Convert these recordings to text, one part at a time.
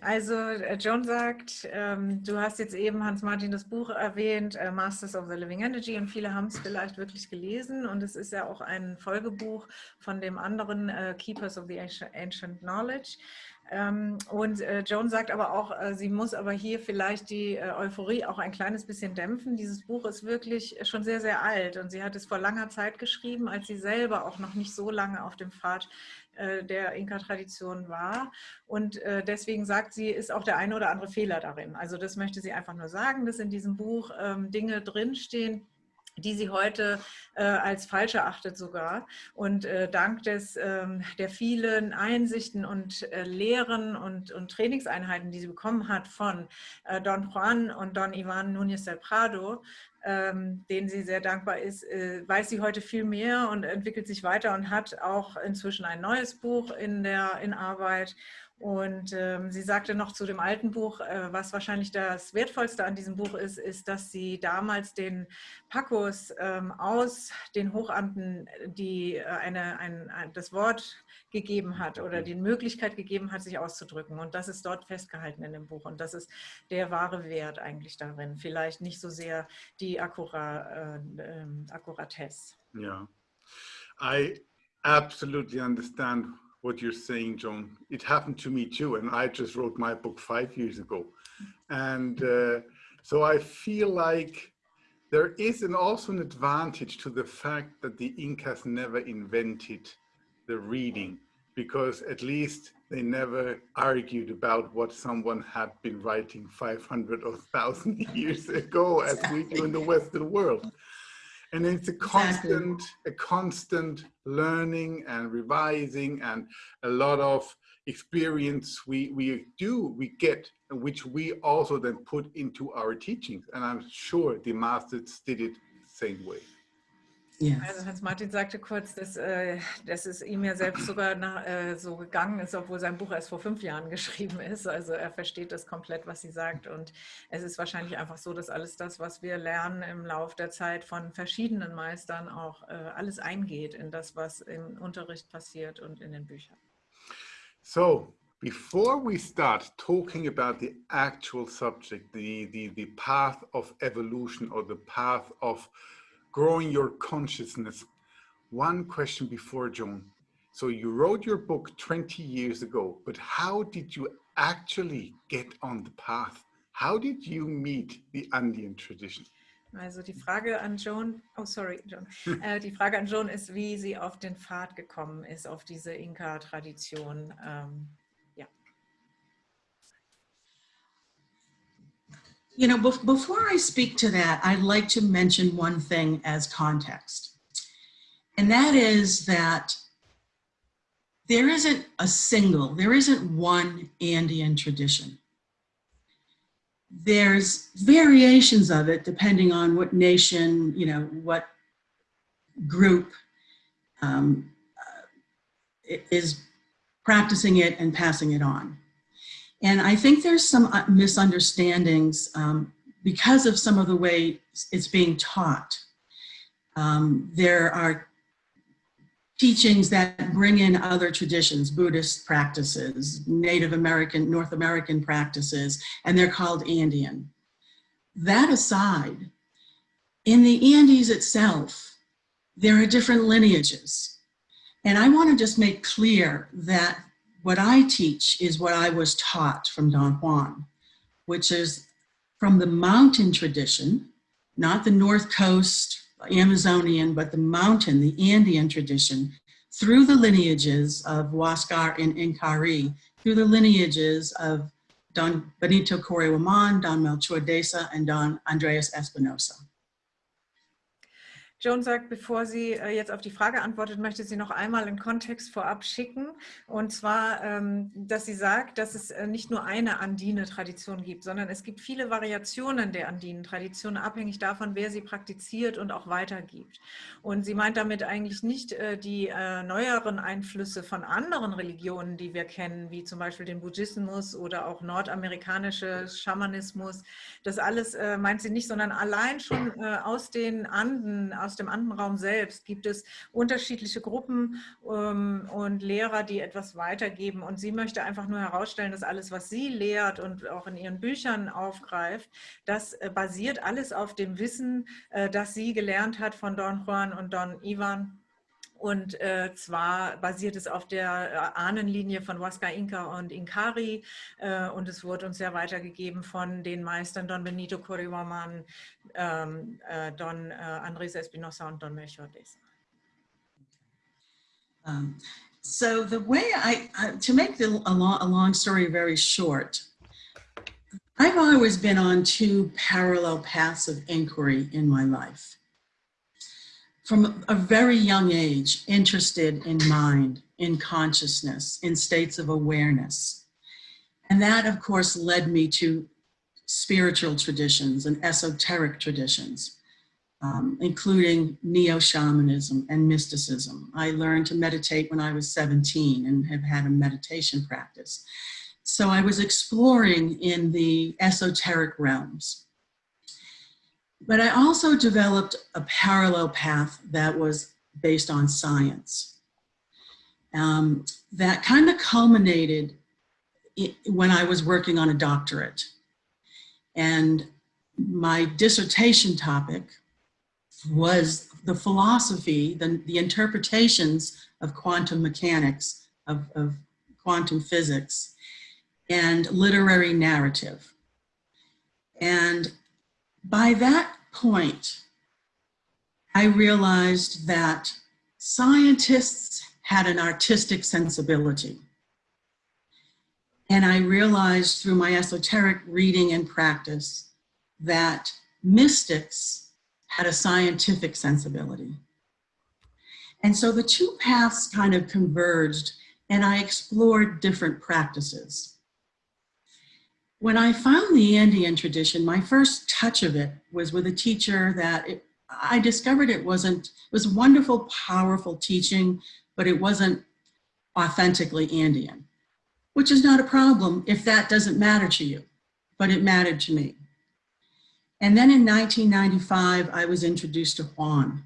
also äh, John sagt, ähm, du hast jetzt eben Hans-Martin das Buch erwähnt, äh, Masters of the Living Energy und viele haben es vielleicht wirklich gelesen und es ist ja auch ein Folgebuch von dem anderen äh, Keepers of the Ancient Knowledge. Ähm, und äh, Joan sagt aber auch, äh, sie muss aber hier vielleicht die äh, Euphorie auch ein kleines bisschen dämpfen. Dieses Buch ist wirklich schon sehr, sehr alt und sie hat es vor langer Zeit geschrieben, als sie selber auch noch nicht so lange auf dem Pfad der Inka-Tradition war. Und deswegen sagt sie, ist auch der eine oder andere Fehler darin. Also das möchte sie einfach nur sagen, dass in diesem Buch ähm, Dinge drinstehen, die sie heute äh, als falsch erachtet sogar. Und äh, dank des, ähm, der vielen Einsichten und äh, Lehren und, und, Trainingseinheiten, die sie bekommen hat von äh, Don Juan und Don Ivan Núñez del Prado, ähm, denen sie sehr dankbar ist, äh, weiß sie heute viel mehr und entwickelt sich weiter und hat auch inzwischen ein neues Buch in der in Arbeit und ähm, sie sagte noch zu dem alten Buch, äh, was wahrscheinlich das Wertvollste an diesem Buch ist, ist, dass sie damals den Pacos ähm, aus den Hochamten die äh, eine, ein, ein, das Wort gegeben hat oder die Möglichkeit gegeben hat, sich auszudrücken. Und das ist dort festgehalten in dem Buch. Und das ist der wahre Wert eigentlich darin. Vielleicht nicht so sehr die Akkura, äh, ähm, Akkuratesse. Ja, I absolutely understand what you're saying, John. It happened to me too, and I just wrote my book five years ago. And uh, so I feel like there is an, also an advantage to the fact that the Incas never invented the reading, because at least they never argued about what someone had been writing 500 or 1,000 years ago, as we do in the Western world and it's a constant exactly. a constant learning and revising and a lot of experience we we do we get which we also then put into our teachings and i'm sure the masters did it the same way Ja. Also Hans-Martin sagte kurz, dass, äh, dass es ihm ja selbst sogar nach, äh, so gegangen ist, obwohl sein Buch erst vor fünf Jahren geschrieben ist. Also er versteht das komplett, was sie sagt. Und es ist wahrscheinlich einfach so, dass alles das, was wir lernen im Laufe der Zeit von verschiedenen Meistern, auch äh, alles eingeht in das, was im Unterricht passiert und in den Büchern. So, before we start talking about the actual subject, the, the, the path of evolution or the path of growing your consciousness. One question before, Joan. So you wrote your book 20 years ago, but how did you actually get on the path? How did you meet the Andean tradition? Also die Frage an Joan, oh sorry, John. Äh, die Frage an Joan ist, wie sie auf den Pfad gekommen ist, auf diese Inka-Tradition. Ähm, You know, be before I speak to that, I'd like to mention one thing as context. And that is that there isn't a single, there isn't one Andean tradition. There's variations of it depending on what nation, you know, what group um, uh, is practicing it and passing it on. And I think there's some uh, misunderstandings um, because of some of the way it's being taught. Um, there are teachings that bring in other traditions, Buddhist practices, Native American, North American practices, and they're called Andean. That aside, in the Andes itself, there are different lineages. And I wanna just make clear that what I teach is what I was taught from Don Juan, which is from the mountain tradition, not the North Coast Amazonian, but the mountain, the Andean tradition, through the lineages of Huascar and Incari, through the lineages of Don Benito Correwaman, Don Melchor Deza, and Don Andreas Espinosa. Joan sagt, bevor sie äh, jetzt auf die Frage antwortet, möchte sie noch einmal einen Kontext vorab schicken. Und zwar, ähm, dass sie sagt, dass es äh, nicht nur eine Andine-Tradition gibt, sondern es gibt viele Variationen der Andinen-Tradition, abhängig davon, wer sie praktiziert und auch weitergibt. Und sie meint damit eigentlich nicht äh, die neueren Einflüsse von anderen Religionen, die wir kennen, wie zum Beispiel den Buddhismus oder auch nordamerikanische Schamanismus. Das alles meint sie nicht, sondern allein schon aus den Anden, aus aus dem Andenraum selbst gibt es unterschiedliche Gruppen ähm, und Lehrer, die etwas weitergeben. Und sie möchte einfach nur herausstellen, dass alles, was sie lehrt und auch in ihren Büchern aufgreift, das äh, basiert alles auf dem Wissen, äh, das sie gelernt hat von Don Juan und Don Ivan und äh, zwar basiert es auf der äh, Ahnenlinie von Huasca Inca und Inkari äh, und es wurde uns ja weitergegeben von den Meistern Don Benito Coriwaman, ähm, äh, Don äh, Andrés Espinosa und Don Melchor Deza. Um, so the way I, I to make the, a, long, a long story very short, I've always been on two parallel paths of inquiry in my life. From a very young age, interested in mind, in consciousness, in states of awareness. And that, of course, led me to spiritual traditions and esoteric traditions um, including neo-shamanism and mysticism. I learned to meditate when I was 17 and have had a meditation practice. So I was exploring in the esoteric realms. But I also developed a parallel path that was based on science. Um, that kind of culminated when I was working on a doctorate. And my dissertation topic was the philosophy, the, the interpretations of quantum mechanics, of, of quantum physics, and literary narrative. And by that point, I realized that scientists had an artistic sensibility. And I realized through my esoteric reading and practice that mystics had a scientific sensibility. And so the two paths kind of converged and I explored different practices. When I found the Andean tradition, my first touch of it was with a teacher that it, I discovered it wasn't, it was wonderful, powerful teaching, but it wasn't authentically Andean, which is not a problem if that doesn't matter to you, but it mattered to me. And then in 1995, I was introduced to Juan.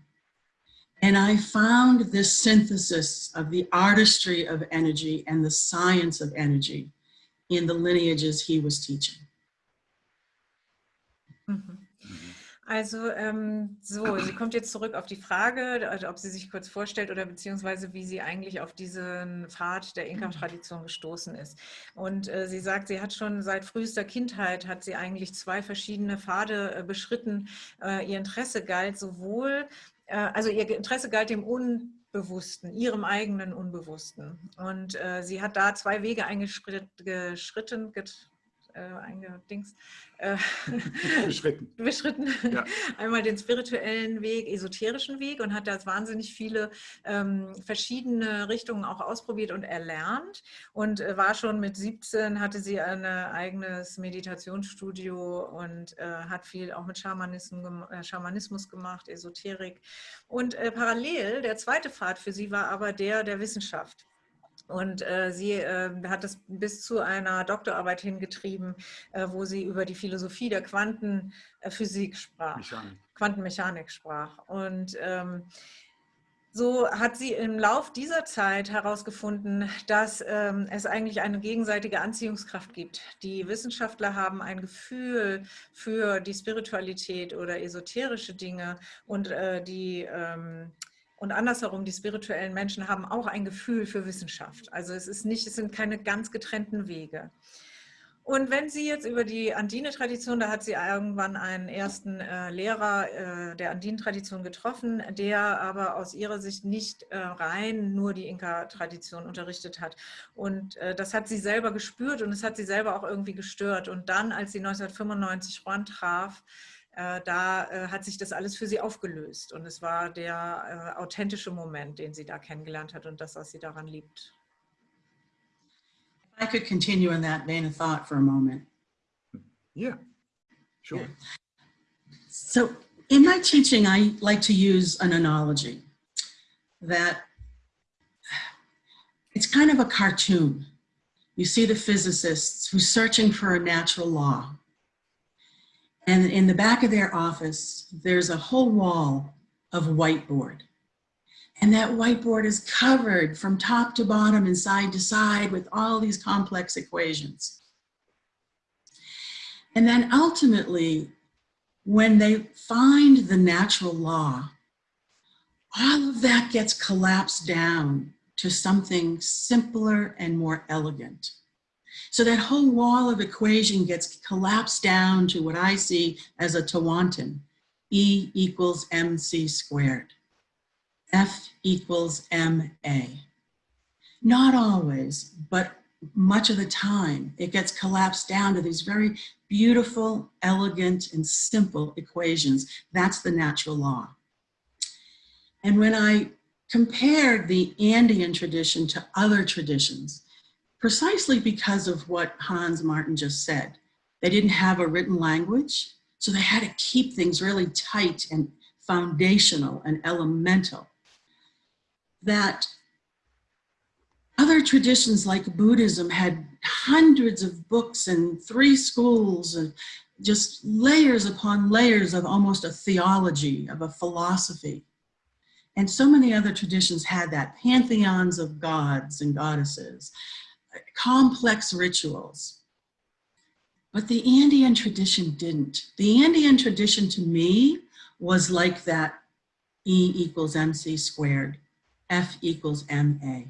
And I found this synthesis of the artistry of energy and the science of energy in the lineages he was teaching. -hmm. Also ähm, so, sie kommt jetzt zurück auf die Frage, also ob sie sich kurz vorstellt oder beziehungsweise wie sie eigentlich auf diesen Pfad der Inka-Tradition gestoßen ist. Und äh, sie sagt, sie hat schon seit frühester Kindheit, hat sie eigentlich zwei verschiedene Pfade äh, beschritten. Äh, ihr Interesse galt sowohl, äh, also ihr Interesse galt dem Unbewussten, ihrem eigenen Unbewussten. Und äh, sie hat da zwei Wege eingeschritten, äh, eingedings, äh, beschritten. beschritten. Ja. Einmal den spirituellen Weg, esoterischen Weg und hat da wahnsinnig viele ähm, verschiedene Richtungen auch ausprobiert und erlernt und äh, war schon mit 17, hatte sie ein eigenes Meditationsstudio und äh, hat viel auch mit Schamanismus, äh, Schamanismus gemacht, Esoterik und äh, parallel, der zweite Pfad für sie war aber der der Wissenschaft. Und äh, sie äh, hat es bis zu einer Doktorarbeit hingetrieben, äh, wo sie über die Philosophie der Quantenphysik sprach, Mechanik. Quantenmechanik sprach. Und ähm, so hat sie im Lauf dieser Zeit herausgefunden, dass ähm, es eigentlich eine gegenseitige Anziehungskraft gibt. Die Wissenschaftler haben ein Gefühl für die Spiritualität oder esoterische Dinge und äh, die ähm, und andersherum, die spirituellen Menschen haben auch ein Gefühl für Wissenschaft. Also es, ist nicht, es sind keine ganz getrennten Wege. Und wenn Sie jetzt über die Andine-Tradition, da hat sie irgendwann einen ersten äh, Lehrer äh, der Andine-Tradition getroffen, der aber aus ihrer Sicht nicht äh, rein nur die Inka-Tradition unterrichtet hat. Und äh, das hat sie selber gespürt und es hat sie selber auch irgendwie gestört. Und dann, als sie 1995 Juan traf, Äh, da äh, hat sich das alles für sie aufgelöst. Und es war der äh, authentische Moment, den sie da kennengelernt hat und das, was sie daran liebt. I could continue in that vein of thought for a moment. Yeah, sure. Yeah. So in my teaching, I like to use an analogy that it's kind of a cartoon. You see the physicists who's searching for a natural law and in the back of their office, there's a whole wall of whiteboard. And that whiteboard is covered from top to bottom and side to side with all these complex equations. And then ultimately, when they find the natural law, all of that gets collapsed down to something simpler and more elegant. So that whole wall of equation gets collapsed down to what I see as a Tawantin, E equals mc squared, F equals ma. Not always, but much of the time, it gets collapsed down to these very beautiful, elegant, and simple equations. That's the natural law. And when I compared the Andean tradition to other traditions, precisely because of what Hans Martin just said, they didn't have a written language, so they had to keep things really tight and foundational and elemental. That other traditions like Buddhism had hundreds of books and three schools and just layers upon layers of almost a theology, of a philosophy. And so many other traditions had that, pantheons of gods and goddesses, complex rituals. But the Andean tradition didn't. The Andean tradition to me was like that E equals MC squared, F equals MA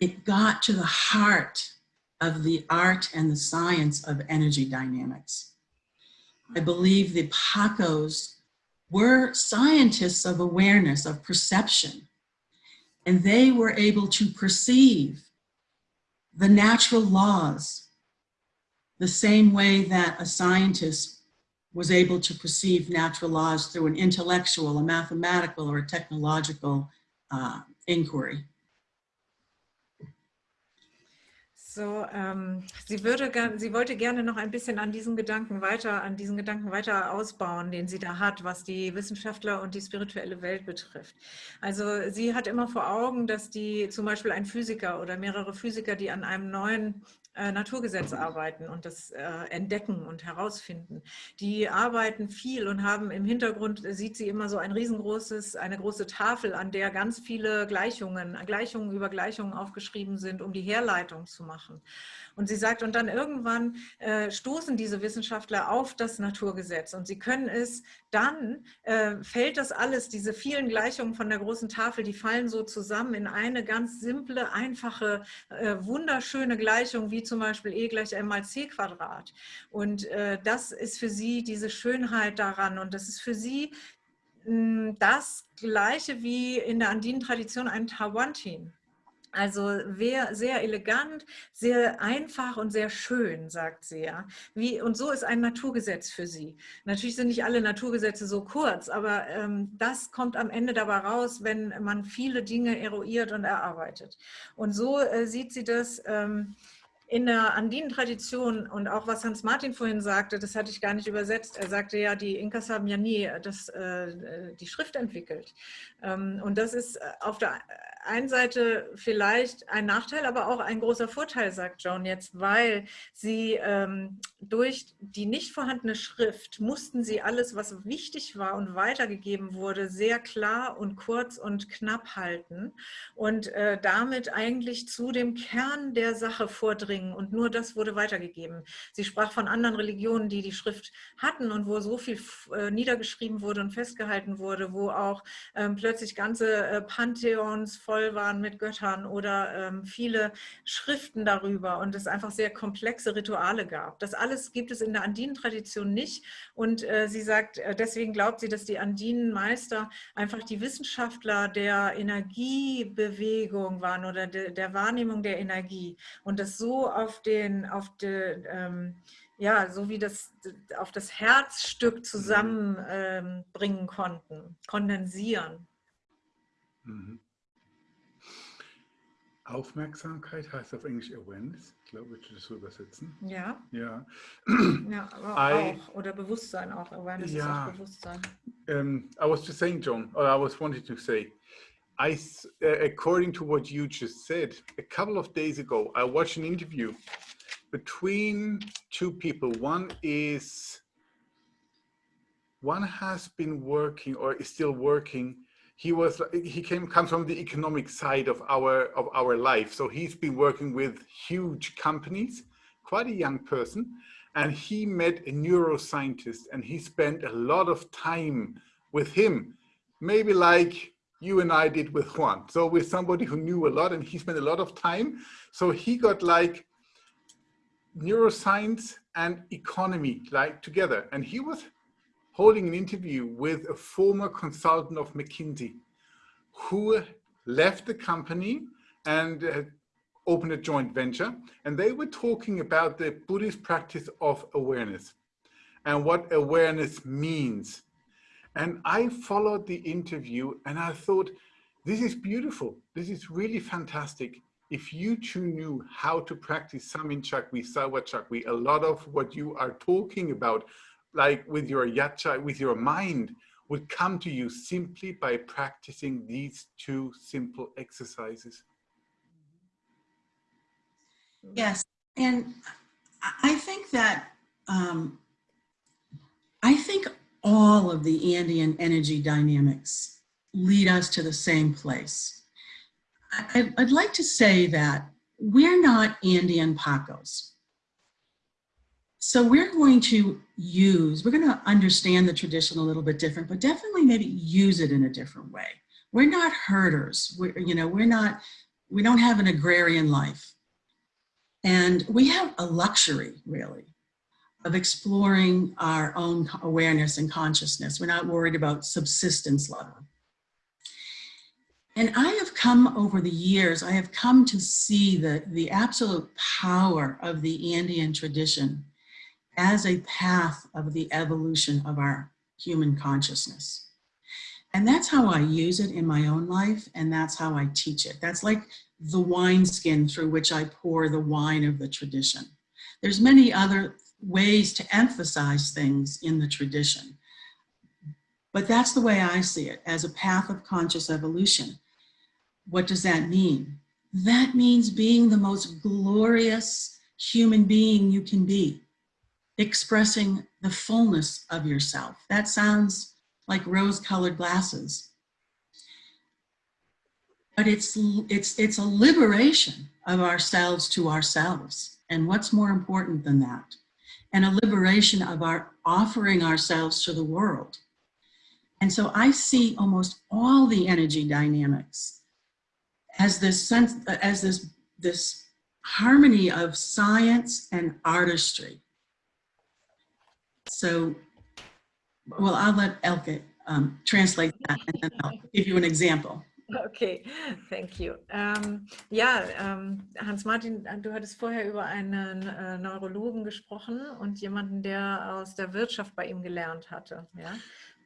it got to the heart of the art and the science of energy dynamics. I believe the Pacos were scientists of awareness, of perception, and they were able to perceive the natural laws the same way that a scientist was able to perceive natural laws through an intellectual, a mathematical, or a technological uh, inquiry. So, ähm, sie, würde, sie wollte gerne noch ein bisschen an diesen Gedanken weiter, an diesen Gedanken weiter ausbauen, den sie da hat, was die Wissenschaftler und die spirituelle Welt betrifft. Also sie hat immer vor Augen, dass die zum Beispiel ein Physiker oder mehrere Physiker, die an einem neuen äh, Naturgesetz arbeiten und das äh, entdecken und herausfinden. Die arbeiten viel und haben im Hintergrund, sieht sie immer so ein riesengroßes, eine große Tafel, an der ganz viele Gleichungen, Gleichungen über Gleichungen aufgeschrieben sind, um die Herleitung zu machen. Und sie sagt, und dann irgendwann äh, stoßen diese Wissenschaftler auf das Naturgesetz und sie können es, dann äh, fällt das alles, diese vielen Gleichungen von der großen Tafel, die fallen so zusammen in eine ganz simple, einfache, äh, wunderschöne Gleichung, wie zum Beispiel E gleich M mal C Quadrat. Und äh, das ist für sie diese Schönheit daran und das ist für sie hm, das Gleiche wie in der andinen Tradition ein Tawantin. Also sehr elegant, sehr einfach und sehr schön, sagt sie ja. Wie, und so ist ein Naturgesetz für sie. Natürlich sind nicht alle Naturgesetze so kurz, aber ähm, das kommt am Ende dabei raus, wenn man viele Dinge eruiert und erarbeitet. Und so äh, sieht sie das ähm, in der andinen Tradition und auch was Hans Martin vorhin sagte, das hatte ich gar nicht übersetzt. Er sagte ja, die Inkas haben ja nie das, äh, die Schrift entwickelt. Ähm, und das ist auf der einen Seite vielleicht ein Nachteil, aber auch ein großer Vorteil, sagt Joan jetzt, weil sie ähm, durch die nicht vorhandene Schrift mussten sie alles, was wichtig war und weitergegeben wurde, sehr klar und kurz und knapp halten und äh, damit eigentlich zu dem Kern der Sache vordringen und nur das wurde weitergegeben. Sie sprach von anderen Religionen, die die Schrift hatten und wo so viel äh, niedergeschrieben wurde und festgehalten wurde, wo auch ähm, plötzlich ganze äh, Pantheons voll waren mit Göttern oder ähm, viele Schriften darüber und es einfach sehr komplexe Rituale gab. Das alles gibt es in der Andinen-Tradition nicht und äh, sie sagt, äh, deswegen glaubt sie, dass die Andinenmeister einfach die Wissenschaftler der Energiebewegung waren oder de, der Wahrnehmung der Energie und das so auf den, auf den, ähm, ja, so wie das auf das Herzstück zusammenbringen ähm, konnten, kondensieren. Mhm. Aufmerksamkeit heißt auf Englisch Awareness. Ich glaube, das so übersetzen. Ja. Ja. ja aber I, auch. Oder Bewusstsein auch. Awareness yeah, ist auch Bewusstsein. Um, I was just saying, John, or I was wanting to say, I, uh, according to what you just said, a couple of days ago, I watched an interview between two people. One is one has been working or is still working. He was he came comes from the economic side of our of our life. So he's been working with huge companies, quite a young person, and he met a neuroscientist and he spent a lot of time with him, maybe like you and I did with Juan. So with somebody who knew a lot and he spent a lot of time. So he got like neuroscience and economy like together. And he was holding an interview with a former consultant of McKinsey who left the company and opened a joint venture. And they were talking about the Buddhist practice of awareness and what awareness means. And I followed the interview and I thought, this is beautiful. This is really fantastic if you two knew how to practice Samin Chakwi, Saiwa Chakwi, a lot of what you are talking about, like with your yacha, with your mind, would come to you simply by practicing these two simple exercises. Yes, and I think that, um, I think all of the Andean energy dynamics lead us to the same place I, would like to say that we're not Andean Pacos. So we're going to use, we're going to understand the tradition a little bit different, but definitely maybe use it in a different way. We're not herders. We're, you know, we're not, we don't have an agrarian life. And we have a luxury, really, of exploring our own awareness and consciousness. We're not worried about subsistence level. And I have come over the years, I have come to see the, the absolute power of the Andean tradition as a path of the evolution of our human consciousness. And that's how I use it in my own life, and that's how I teach it. That's like the wineskin through which I pour the wine of the tradition. There's many other ways to emphasize things in the tradition. But that's the way I see it, as a path of conscious evolution. What does that mean? That means being the most glorious human being you can be, expressing the fullness of yourself. That sounds like rose-colored glasses. But it's, it's, it's a liberation of ourselves to ourselves. And what's more important than that? And a liberation of our offering ourselves to the world. And so I see almost all the energy dynamics as this sense, as this, this harmony of science and artistry. So, well, I'll let Elke um, translate that and then I'll give you an example. Okay, thank you. Ähm, ja, ähm, Hans-Martin, du hattest vorher über einen äh, Neurologen gesprochen und jemanden, der aus der Wirtschaft bei ihm gelernt hatte. Ja?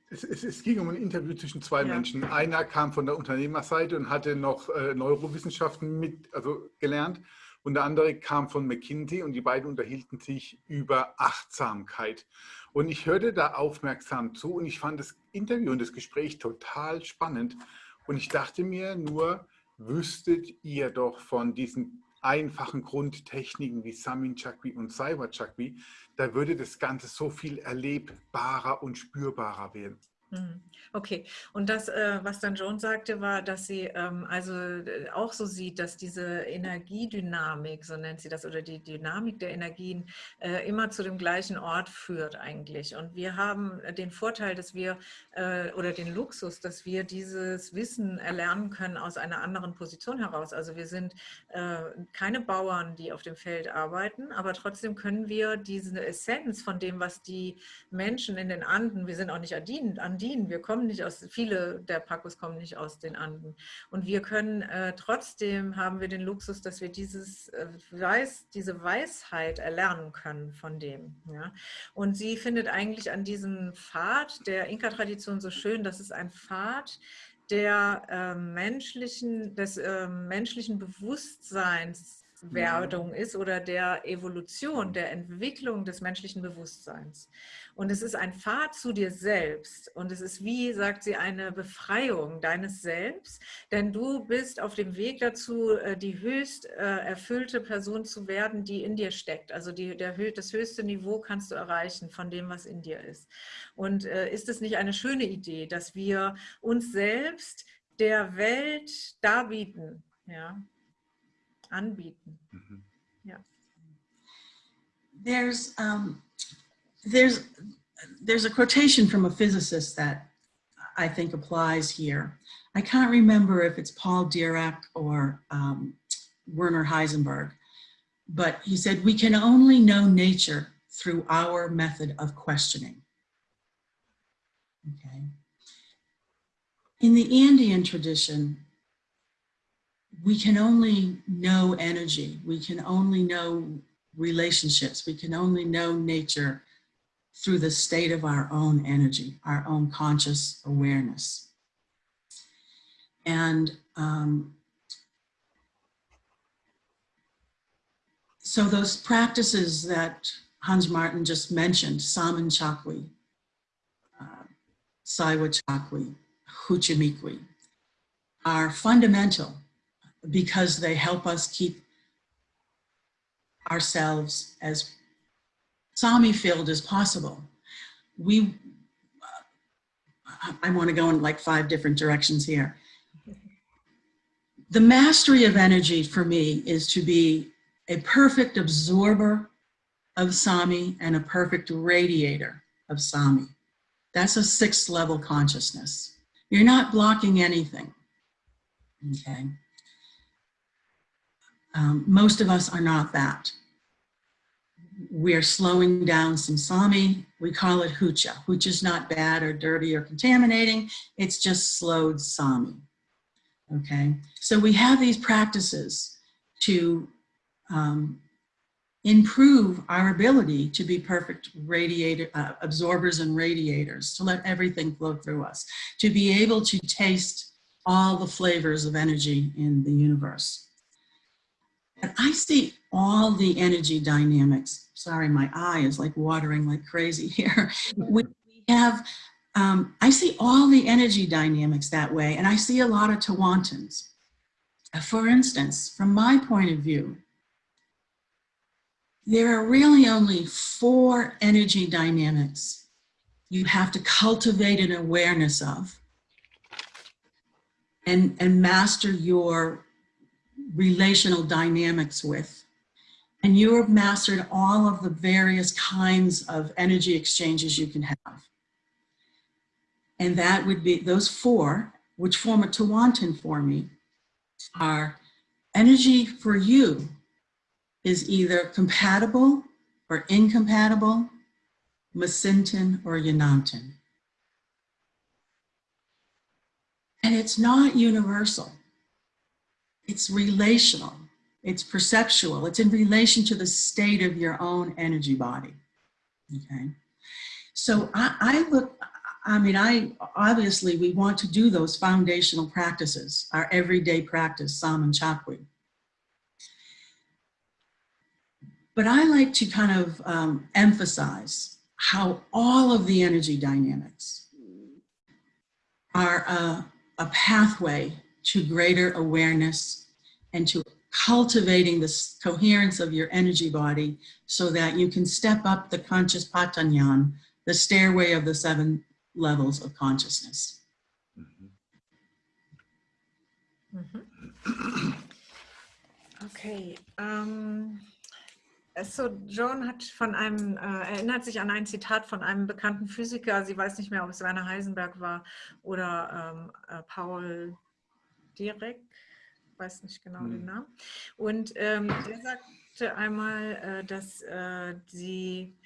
Es, es, es, ging um ein Interview zwischen zwei ja. Menschen. Einer kam von der Unternehmerseite und hatte noch äh, Neurowissenschaften mit, also gelernt und der andere kam von McKinsey und die beiden unterhielten sich über Achtsamkeit. Und ich hörte da aufmerksam zu und ich fand das Interview und das Gespräch total spannend. Und ich dachte mir nur, wüsstet ihr doch von diesen einfachen Grundtechniken wie Samin Chakwi und Saiwa Chakwi, da würde das Ganze so viel erlebbarer und spürbarer werden. Mhm. Okay, und das, äh, was dann Joan sagte, war, dass sie ähm, also äh, auch so sieht, dass diese Energiedynamik, so nennt sie das, oder die Dynamik der Energien äh, immer zu dem gleichen Ort führt eigentlich. Und wir haben den Vorteil, dass wir, oder den Luxus, dass wir dieses Wissen erlernen können aus einer anderen Position heraus. Also wir sind keine Bauern, die auf dem Feld arbeiten, aber trotzdem können wir diese Essenz von dem, was die Menschen in den Anden, wir sind auch nicht Andinen, Andinen, wir kommen nicht aus, viele der Pacos kommen nicht aus den Anden. Und wir können äh, trotzdem, haben wir den Luxus, dass wir dieses äh, Weiß, diese Weisheit erlernen können von dem. Ja? Und sie findet eigentlich an diesem Pfad der Inka-Tradition so schön, dass es ein Pfad der äh, menschlichen, des äh, menschlichen Bewusstseins Werdung ist oder der Evolution, der Entwicklung des menschlichen Bewusstseins. Und es ist ein Pfad zu dir selbst und es ist wie, sagt sie, eine Befreiung deines Selbst, denn du bist auf dem Weg dazu, äh, die höchst äh, erfüllte Person zu werden, die in dir steckt. Also die, der, das höchste Niveau kannst du erreichen von dem, was in dir ist. Und äh, ist es nicht eine schöne Idee, dass wir uns selbst der Welt darbieten, ja, anbieten. Mhm. Ja. There's, um, there's, there's a quotation from a physicist that I think applies here. I can't remember if it's Paul Dirac or um, Werner Heisenberg, but he said, we can only know nature through our method of questioning. Okay. In the Andean tradition, we can only know energy. We can only know relationships. We can only know nature through the state of our own energy, our own conscious awareness. And um, so those practices that Hans Martin just mentioned, Samin Chakwi, uh, Saiwa Chakwi, Huchimikwi, are fundamental because they help us keep ourselves as Sami filled as possible. We, uh, I want to go in like five different directions here. The mastery of energy for me is to be a perfect absorber of Sami and a perfect radiator of Sami. That's a sixth level consciousness. You're not blocking anything, okay? Um, most of us are not that. We're slowing down some Sami. We call it Hucha. Hucha is not bad or dirty or contaminating. It's just slowed Sami. Okay, so we have these practices to um, improve our ability to be perfect radiator, uh, absorbers and radiators, to let everything flow through us, to be able to taste all the flavors of energy in the universe. And I see all the energy dynamics. Sorry, my eye is like watering like crazy here. we have, um, I see all the energy dynamics that way, and I see a lot of Tawantins. Uh, for instance, from my point of view, there are really only four energy dynamics you have to cultivate an awareness of and, and master your relational dynamics with. And you have mastered all of the various kinds of energy exchanges you can have. And that would be those four, which form a Tawantin for me, are energy for you is either compatible or incompatible, Masintin or Yanantin. And it's not universal. It's relational, it's perceptual, it's in relation to the state of your own energy body, okay? So I, I look, I mean, I obviously we want to do those foundational practices, our everyday practice, Samin Chakwi. But I like to kind of um, emphasize how all of the energy dynamics are a, a pathway to greater awareness and to cultivating this coherence of your energy body so that you can step up the conscious patanyan, the stairway of the seven levels of consciousness. Mhm. Okay. Ähm, so, Joan hat von einem, äh, erinnert sich an ein Zitat von einem bekannten Physiker, sie weiß nicht mehr, ob es Werner Heisenberg war oder ähm, äh, Paul Direk, weiß nicht genau hm. den Namen. Und ähm, der sagte einmal, äh, dass, äh, sie,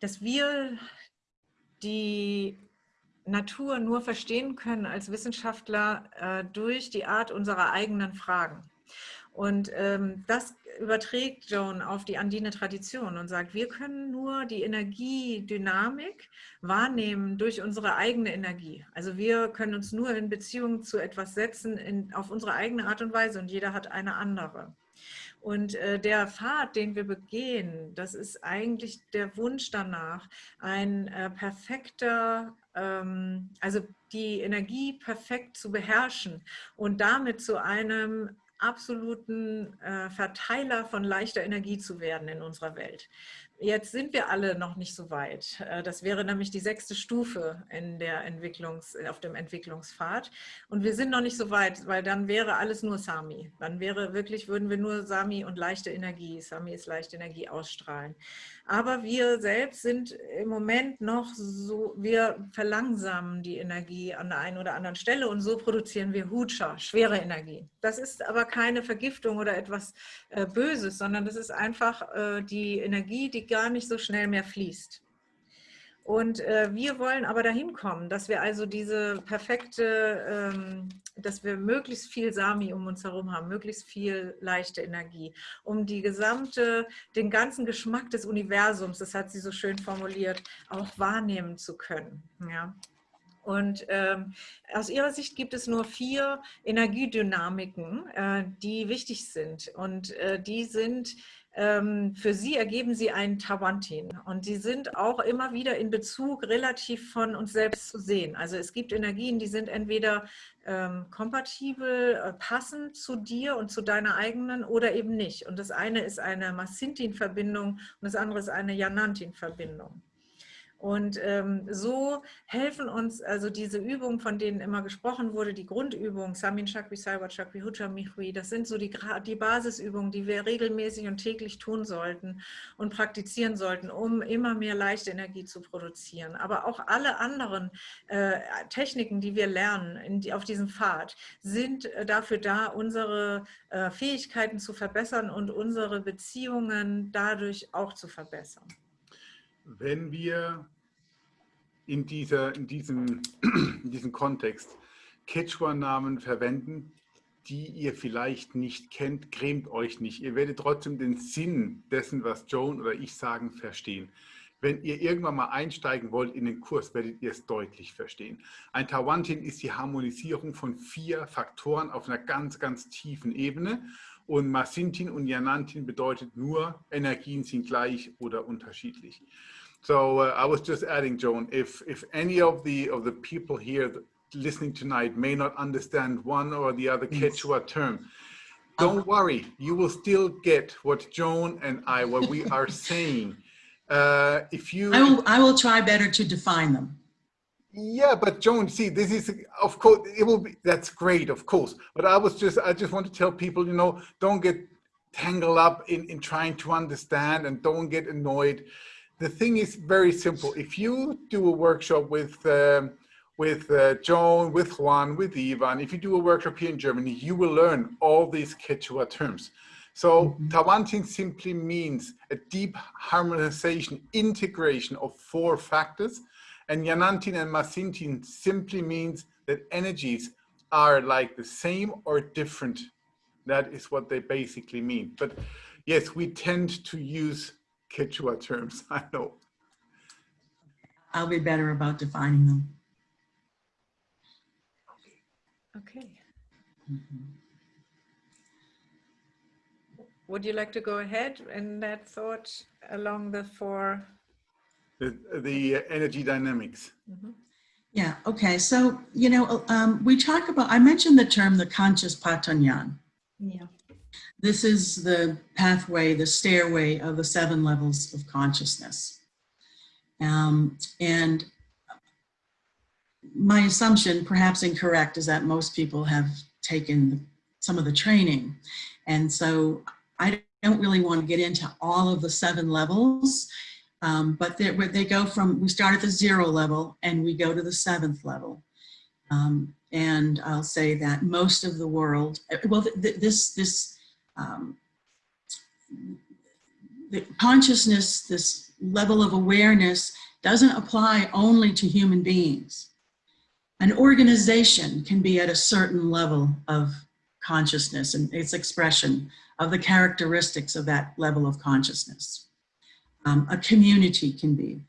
dass wir die Natur nur verstehen können als Wissenschaftler äh, durch die Art unserer eigenen Fragen. Und ähm, das überträgt Joan auf die andine Tradition und sagt, wir können nur die Energiedynamik wahrnehmen durch unsere eigene Energie. Also wir können uns nur in Beziehung zu etwas setzen in, auf unsere eigene Art und Weise und jeder hat eine andere. Und äh, der Pfad, den wir begehen, das ist eigentlich der Wunsch danach, ein äh, perfekter, ähm, also die Energie perfekt zu beherrschen und damit zu einem absoluten äh, Verteiler von leichter Energie zu werden in unserer Welt. Jetzt sind wir alle noch nicht so weit. Äh, das wäre nämlich die sechste Stufe in der Entwicklungs, auf dem Entwicklungspfad. Und wir sind noch nicht so weit, weil dann wäre alles nur Sami. Dann wäre wirklich, würden wir nur Sami und leichte Energie, Sami ist leichte Energie ausstrahlen. Aber wir selbst sind im Moment noch so, wir verlangsamen die Energie an der einen oder anderen Stelle und so produzieren wir Hutscha, schwere Energie. Das ist aber keine Vergiftung oder etwas äh, Böses, sondern das ist einfach äh, die Energie, die gar nicht so schnell mehr fließt. Und äh, wir wollen aber dahin kommen, dass wir also diese perfekte, ähm, dass wir möglichst viel Sami um uns herum haben, möglichst viel leichte Energie, um die gesamte, den ganzen Geschmack des Universums, das hat sie so schön formuliert, auch wahrnehmen zu können. Ja. Und ähm, aus ihrer Sicht gibt es nur vier Energiedynamiken, äh, die wichtig sind. Und äh, die sind für sie ergeben sie einen Tawantin und sie sind auch immer wieder in Bezug relativ von uns selbst zu sehen. Also es gibt Energien, die sind entweder ähm, kompatibel, äh, passend zu dir und zu deiner eigenen oder eben nicht. Und das eine ist eine Massintin-Verbindung und das andere ist eine Janantin-Verbindung. Und ähm, so helfen uns also diese Übungen, von denen immer gesprochen wurde, die Grundübungen, Samin Chakri, Saiwa Chakri, Hucha Michui, das sind so die, die Basisübungen, die wir regelmäßig und täglich tun sollten und praktizieren sollten, um immer mehr leichte Energie zu produzieren. Aber auch alle anderen äh, Techniken, die wir lernen die, auf diesem Pfad, sind äh, dafür da, unsere äh, Fähigkeiten zu verbessern und unsere Beziehungen dadurch auch zu verbessern wenn wir in, dieser, in, diesem, in diesem Kontext Quechua-Namen verwenden, die ihr vielleicht nicht kennt, cremt euch nicht. Ihr werdet trotzdem den Sinn dessen, was Joan oder ich sagen, verstehen. Wenn ihr irgendwann mal einsteigen wollt in den Kurs, werdet ihr es deutlich verstehen. Ein Tawantin ist die Harmonisierung von vier Faktoren auf einer ganz, ganz tiefen Ebene. Und Masintin und Yanantin bedeutet nur, Energien sind gleich oder unterschiedlich. So uh, I was just adding, Joan, if, if any of the, of the people here listening tonight may not understand one or the other Quechua term, don't worry, you will still get what Joan and I, what we are saying. Uh, if you, I will, I will try better to define them. Yeah, but Joan, see, this is, of course, it will be, that's great, of course. But I was just, I just want to tell people, you know, don't get tangled up in, in trying to understand and don't get annoyed the thing is very simple. If you do a workshop with um, with uh, Joan, with Juan, with Ivan, if you do a workshop here in Germany, you will learn all these Quechua terms. So mm -hmm. Tawantin simply means a deep harmonization, integration of four factors. And Yanantin and Masintin simply means that energies are like the same or different. That is what they basically mean. But yes, we tend to use Quechua terms, I know. I'll be better about defining them. Okay. Mm -hmm. Would you like to go ahead in that thought along the four? The, the energy dynamics. Mm -hmm. Yeah, okay. So, you know, um, we talk about, I mentioned the term the conscious patanyan. Yeah. This is the pathway, the stairway of the seven levels of consciousness. Um, and my assumption, perhaps incorrect, is that most people have taken some of the training. And so I don't really want to get into all of the seven levels, um, but they, they go from, we start at the zero level and we go to the seventh level. Um, and I'll say that most of the world, well, th this, this um, the consciousness, this level of awareness doesn't apply only to human beings. An organization can be at a certain level of consciousness and its expression of the characteristics of that level of consciousness. Um, a community can be,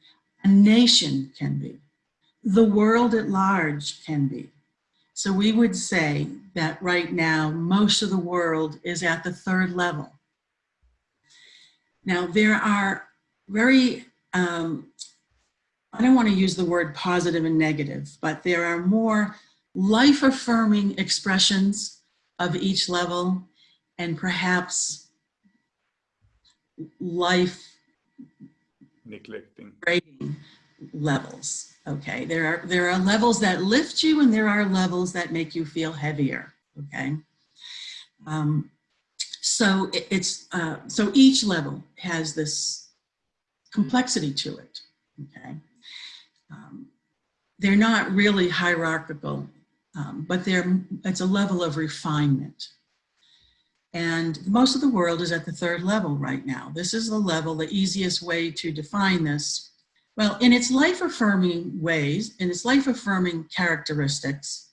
a nation can be, the world at large can be. So we would say that right now, most of the world is at the third level Now, there are very, um, I don't want to use the word positive and negative, but there are more life affirming expressions of each level and perhaps life Neglecting. levels. Okay, there are there are levels that lift you, and there are levels that make you feel heavier. Okay, um, so it, it's uh, so each level has this complexity to it. Okay, um, they're not really hierarchical, um, but they're it's a level of refinement. And most of the world is at the third level right now. This is the level, the easiest way to define this. Well, in its life affirming ways, in its life affirming characteristics,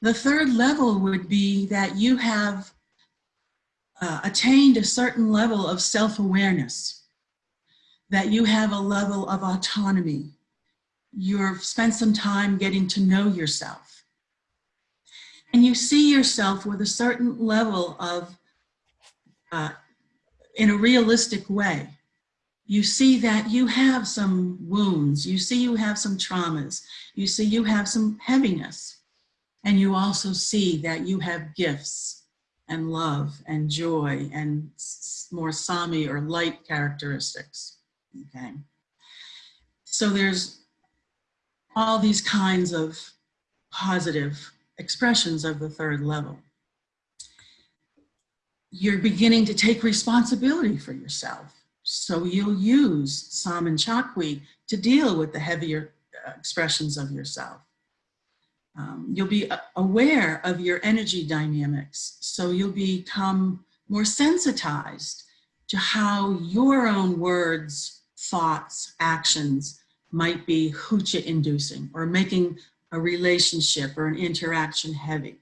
the third level would be that you have uh, attained a certain level of self awareness, that you have a level of autonomy. You've spent some time getting to know yourself and you see yourself with a certain level of, uh, in a realistic way. You see that you have some wounds, you see you have some traumas, you see you have some heaviness, and you also see that you have gifts and love and joy and more Sami or light characteristics, okay? So there's all these kinds of positive expressions of the third level. You're beginning to take responsibility for yourself. So you'll use Samin Chakwi to deal with the heavier uh, expressions of yourself. Um, you'll be uh, aware of your energy dynamics. So you'll become more sensitized to how your own words, thoughts, actions might be hucha inducing or making a relationship or an interaction heavy.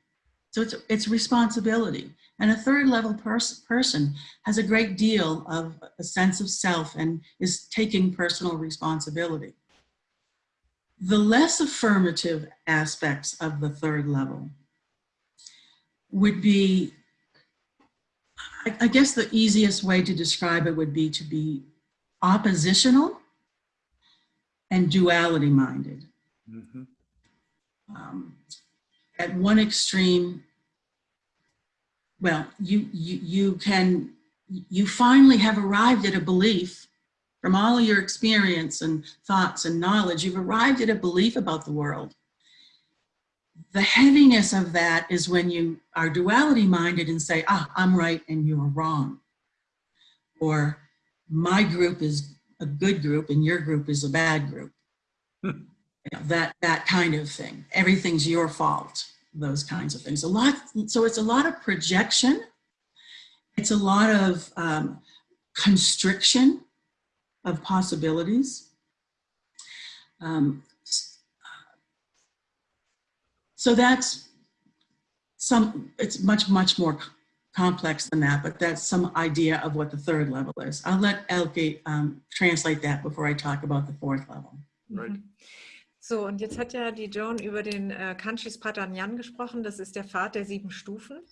So it's, it's responsibility. And a third level pers person has a great deal of a sense of self and is taking personal responsibility. The less affirmative aspects of the third level would be, I, I guess the easiest way to describe it would be to be oppositional and duality minded. Mm -hmm um, at one extreme, well, you, you, you can, you finally have arrived at a belief from all of your experience and thoughts and knowledge, you've arrived at a belief about the world. The heaviness of that is when you are duality minded and say, ah, I'm right and you're wrong. Or my group is a good group and your group is a bad group. you know, that that kind of thing. Everything's your fault. Those kinds of things. A lot. So it's a lot of projection. It's a lot of um, constriction of possibilities. Um, so that's some. It's much much more complex than that, but that's some idea of what the third level is. I'll let Elke um, translate that before I talk about the fourth level. Right. Mm -hmm. So, und jetzt hat ja die Joan über den äh, Kanchis Patanyan gesprochen. Das ist der Pfad der sieben Stufen,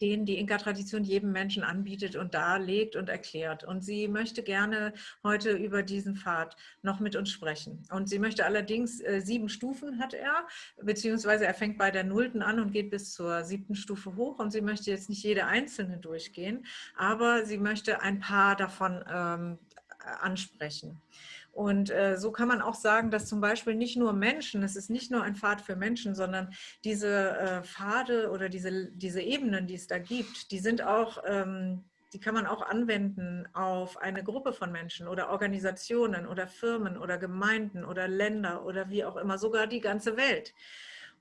den die Inka-Tradition jedem Menschen anbietet und darlegt und erklärt. Und sie möchte gerne heute über diesen Pfad noch mit uns sprechen. Und sie möchte allerdings, äh, sieben Stufen hat er, beziehungsweise er fängt bei der Nullten an und geht bis zur siebten Stufe hoch. Und sie möchte jetzt nicht jede einzelne durchgehen, aber sie möchte ein paar davon ähm, ansprechen. Und äh, so kann man auch sagen, dass zum Beispiel nicht nur Menschen, es ist nicht nur ein Pfad für Menschen, sondern diese äh, Pfade oder diese, diese Ebenen, die es da gibt, die sind auch, ähm, die kann man auch anwenden auf eine Gruppe von Menschen oder Organisationen oder Firmen oder Gemeinden oder Länder oder wie auch immer, sogar die ganze Welt.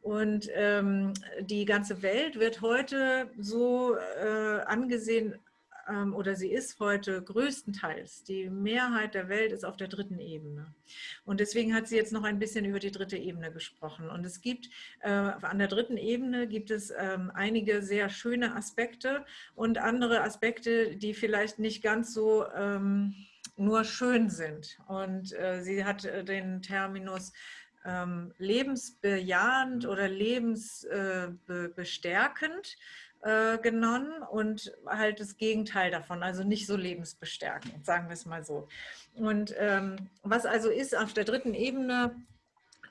Und ähm, die ganze Welt wird heute so äh, angesehen oder sie ist heute größtenteils, die Mehrheit der Welt ist auf der dritten Ebene. Und deswegen hat sie jetzt noch ein bisschen über die dritte Ebene gesprochen. Und es gibt, äh, an der dritten Ebene gibt es ähm, einige sehr schöne Aspekte und andere Aspekte, die vielleicht nicht ganz so ähm, nur schön sind. Und äh, sie hat äh, den Terminus lebensbejahend oder lebensbestärkend äh, genommen und halt das Gegenteil davon, also nicht so lebensbestärkend, sagen wir es mal so. Und ähm, was also ist auf der dritten Ebene,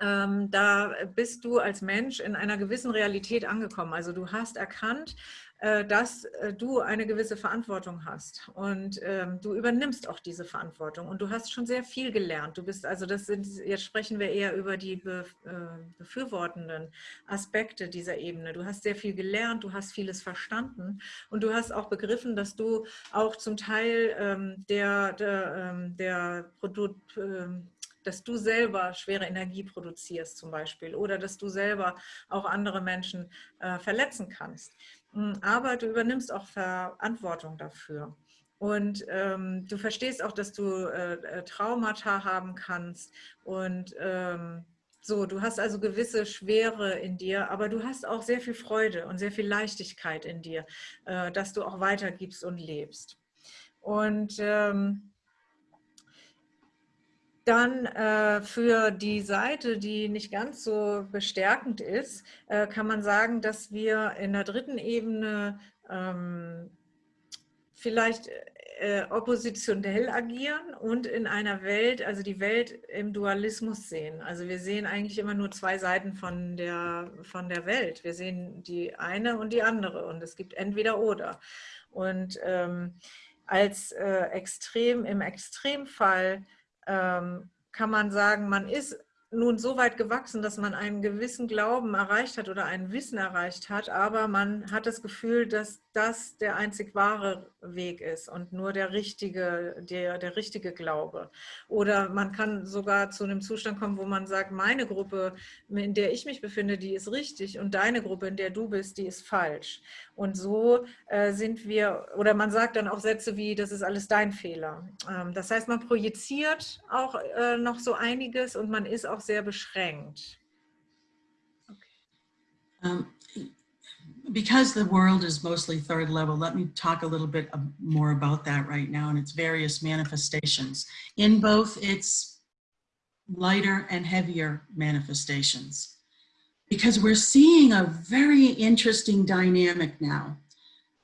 ähm, da bist du als Mensch in einer gewissen Realität angekommen. Also du hast erkannt, dass äh, du eine gewisse Verantwortung hast und ähm, du übernimmst auch diese Verantwortung und du hast schon sehr viel gelernt. Du bist also, das sind, jetzt sprechen wir eher über die be, äh, befürwortenden Aspekte dieser Ebene. Du hast sehr viel gelernt, du hast vieles verstanden und du hast auch begriffen, dass du auch zum Teil ähm, der, der, ähm, der Produkt, ähm, dass du selber schwere Energie produzierst zum Beispiel oder dass du selber auch andere Menschen äh, verletzen kannst. Hm, aber du übernimmst auch Verantwortung dafür. Und ähm, du verstehst auch, dass du äh, äh, Traumata haben kannst und ähm, so, du hast also gewisse Schwere in dir, aber du hast auch sehr viel Freude und sehr viel Leichtigkeit in dir, äh, dass du auch weitergibst und lebst. Und ähm, dann äh, für die Seite, die nicht ganz so bestärkend ist, äh, kann man sagen, dass wir in der dritten Ebene ähm, vielleicht äh, oppositionell agieren und in einer Welt, also die Welt im Dualismus sehen. Also wir sehen eigentlich immer nur zwei Seiten von der, von der Welt. Wir sehen die eine und die andere und es gibt entweder oder. Und ähm, als äh, extrem, im Extremfall ähm, kann man sagen, man ist nun so weit gewachsen, dass man einen gewissen Glauben erreicht hat oder ein Wissen erreicht hat, aber man hat das Gefühl, dass das der einzig wahre Weg ist und nur der richtige, der, der richtige Glaube. Oder man kann sogar zu einem Zustand kommen, wo man sagt, meine Gruppe, in der ich mich befinde, die ist richtig und deine Gruppe, in der du bist, die ist falsch. Und so äh, sind wir, oder man sagt dann auch Sätze wie, das ist alles dein Fehler. Ähm, das heißt, man projiziert auch äh, noch so einiges und man ist auch sehr beschränkt. Um, because the world is mostly third level, let me talk a little bit more about that right now and its various manifestations in both its lighter and heavier manifestations. Because we're seeing a very interesting dynamic now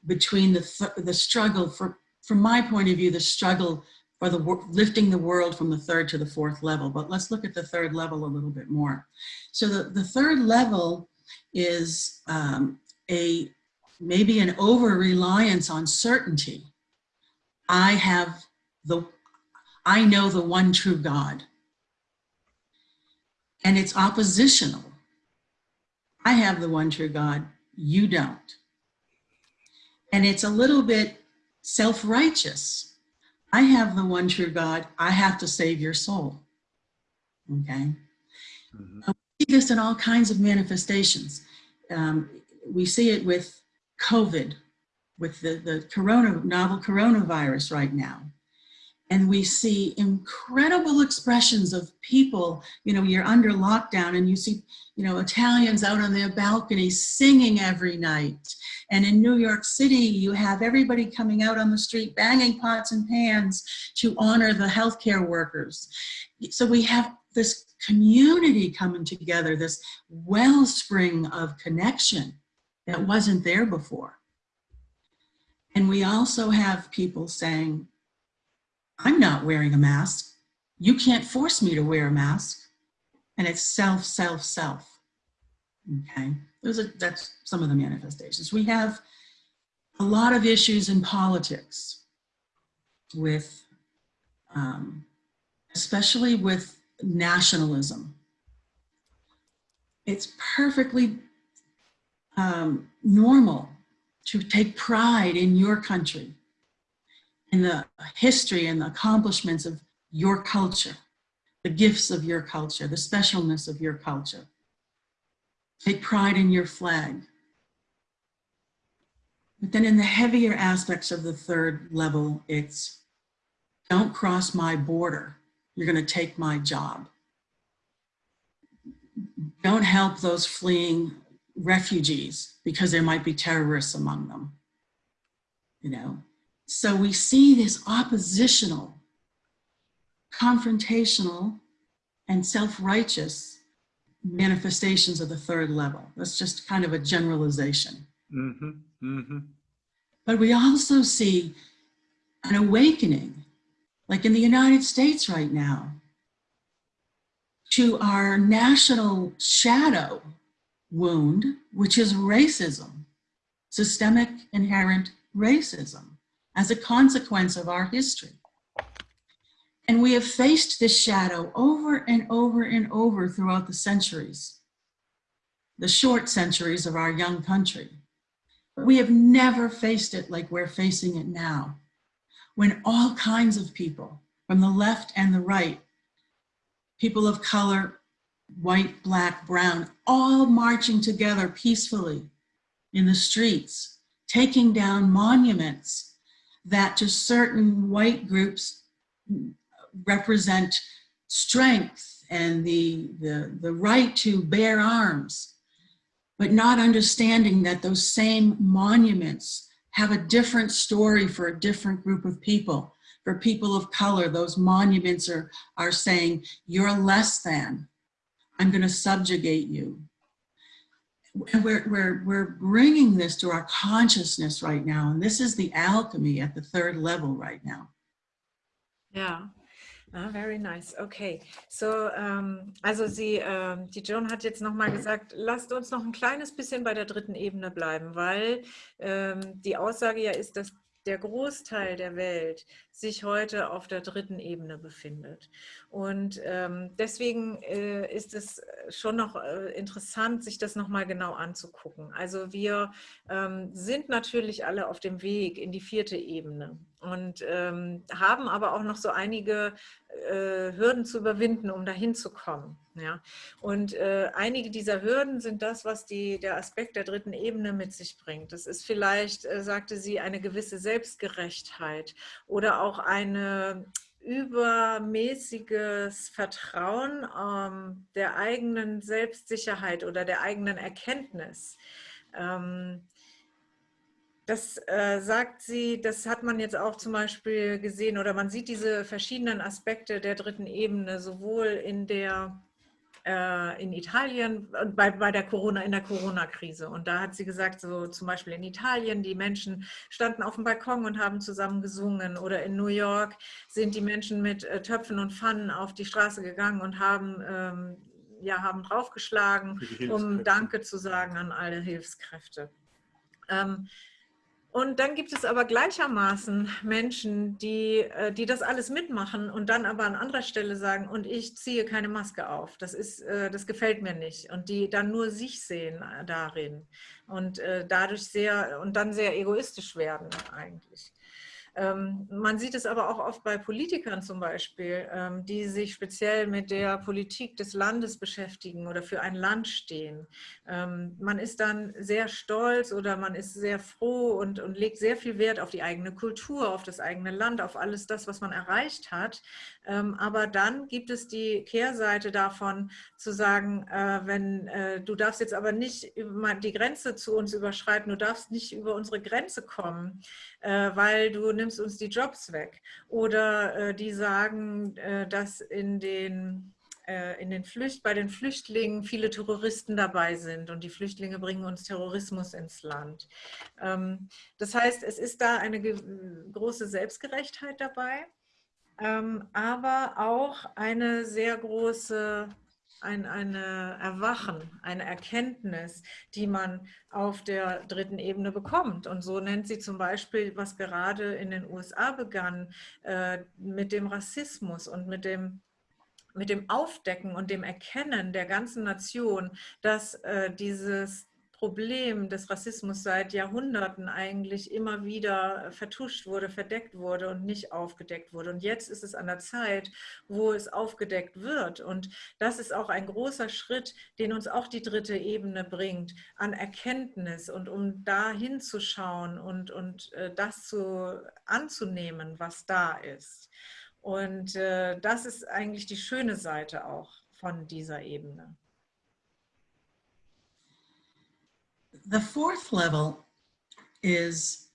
between the, th the struggle, for, from my point of view, the struggle for the lifting the world from the third to the fourth level. But let's look at the third level a little bit more. So the, the third level is um, a maybe an over reliance on certainty. I have the, I know the one true God. And it's oppositional. I have the one true God, you don't. And it's a little bit self-righteous. I have the one true God, I have to save your soul. Okay. Mm -hmm. We see this in all kinds of manifestations. Um, we see it with COVID, with the, the corona, novel coronavirus right now. And we see incredible expressions of people, you know, you're under lockdown and you see, you know, Italians out on their balconies singing every night. And in New York City, you have everybody coming out on the street banging pots and pans to honor the healthcare workers. So we have this community coming together, this wellspring of connection that wasn't there before. And we also have people saying, I'm not wearing a mask. You can't force me to wear a mask. And it's self, self, self. Okay, those are, that's some of the manifestations. We have a lot of issues in politics with, um, especially with nationalism. It's perfectly um, normal to take pride in your country, in the history and the accomplishments of your culture, the gifts of your culture, the specialness of your culture. Take pride in your flag. But then in the heavier aspects of the third level, it's don't cross my border. You're gonna take my job. Don't help those fleeing refugees because there might be terrorists among them, you know. So we see this oppositional, confrontational, and self-righteous manifestations of the third level. That's just kind of a generalization. hmm hmm But we also see an awakening, like in the United States right now, to our national shadow wound, which is racism, systemic inherent racism as a consequence of our history. And we have faced this shadow over and over and over throughout the centuries, the short centuries of our young country. But we have never faced it like we're facing it now, when all kinds of people from the left and the right, people of color, white, black, brown, all marching together peacefully in the streets, taking down monuments that to certain white groups represent strength and the, the, the right to bear arms, but not understanding that those same monuments have a different story for a different group of people. For people of color, those monuments are, are saying, you're less than, I'm gonna subjugate you. And we're, we're, we're bringing this to our consciousness right now. And this is the alchemy at the third level right now. Yeah. Ah, very nice. Okay. So, ähm, also sie, ähm, die Joan hat jetzt nochmal gesagt, lasst uns noch ein kleines bisschen bei der dritten Ebene bleiben, weil ähm, die Aussage ja ist, dass der Großteil der Welt sich heute auf der dritten Ebene befindet. Und ähm, deswegen äh, ist es schon noch äh, interessant, sich das nochmal genau anzugucken. Also wir ähm, sind natürlich alle auf dem Weg in die vierte Ebene und ähm, haben aber auch noch so einige äh, Hürden zu überwinden, um dahin zu kommen. Ja? Und äh, einige dieser Hürden sind das, was die, der Aspekt der dritten Ebene mit sich bringt. Das ist vielleicht, äh, sagte sie, eine gewisse Selbstgerechtheit oder auch eine übermäßiges Vertrauen ähm, der eigenen Selbstsicherheit oder der eigenen Erkenntnis. Ähm, das äh, sagt sie, das hat man jetzt auch zum Beispiel gesehen oder man sieht diese verschiedenen Aspekte der dritten Ebene sowohl in der äh, in Italien bei, bei der Corona in der Corona-Krise. Und da hat sie gesagt so zum Beispiel in Italien die Menschen standen auf dem Balkon und haben zusammen gesungen. Oder in New York sind die Menschen mit äh, Töpfen und Pfannen auf die Straße gegangen und haben ähm, ja haben draufgeschlagen um Danke zu sagen an alle Hilfskräfte. Ähm, und dann gibt es aber gleichermaßen Menschen, die, äh, die das alles mitmachen und dann aber an anderer Stelle sagen, und ich ziehe keine Maske auf. Das, ist, äh, das gefällt mir nicht. Und die dann nur sich sehen äh, darin und dadurch sehr und dann sehr egoistisch werden eigentlich. Ähm, man sieht es aber auch oft bei Politikern zum Beispiel, ähm, die sich speziell mit der Politik des Landes beschäftigen oder für ein Land stehen. Ähm, man ist dann sehr stolz oder man ist sehr froh und, und legt sehr viel Wert auf die eigene Kultur, auf das eigene Land, auf alles das, was man erreicht hat. aber dann gibt es die Kehrseite davon, zu sagen, äh, wenn äh, du darfst jetzt aber nicht die Grenze zu uns überschreiten, du darfst nicht über unsere Grenze kommen, äh, weil du nimmst uns die Jobs weg. Oder äh, die sagen, äh, dass in den in den Flücht, bei den Flüchtlingen viele Terroristen dabei sind und die Flüchtlinge bringen uns Terrorismus ins Land. Ähm, das heißt, es ist da eine große Selbstgerechtheit dabei, ähm, aber auch eine sehr große ein eine Erwachen, eine Erkenntnis, die man auf der dritten Ebene bekommt. Und so nennt sie zum Beispiel, was gerade in den USA begann, äh, mit dem Rassismus und mit dem mit dem Aufdecken und dem Erkennen der ganzen Nation, dass äh, dieses Problem des Rassismus seit Jahrhunderten eigentlich immer wieder vertuscht wurde, verdeckt wurde und nicht aufgedeckt wurde. Und jetzt ist es an der Zeit, wo es aufgedeckt wird. Und das ist auch ein großer Schritt, den uns auch die dritte Ebene bringt, an Erkenntnis und um da hinzuschauen und, und äh, das zu, anzunehmen, was da ist. Und äh, das ist eigentlich die schöne Seite auch von dieser Ebene. The fourth level is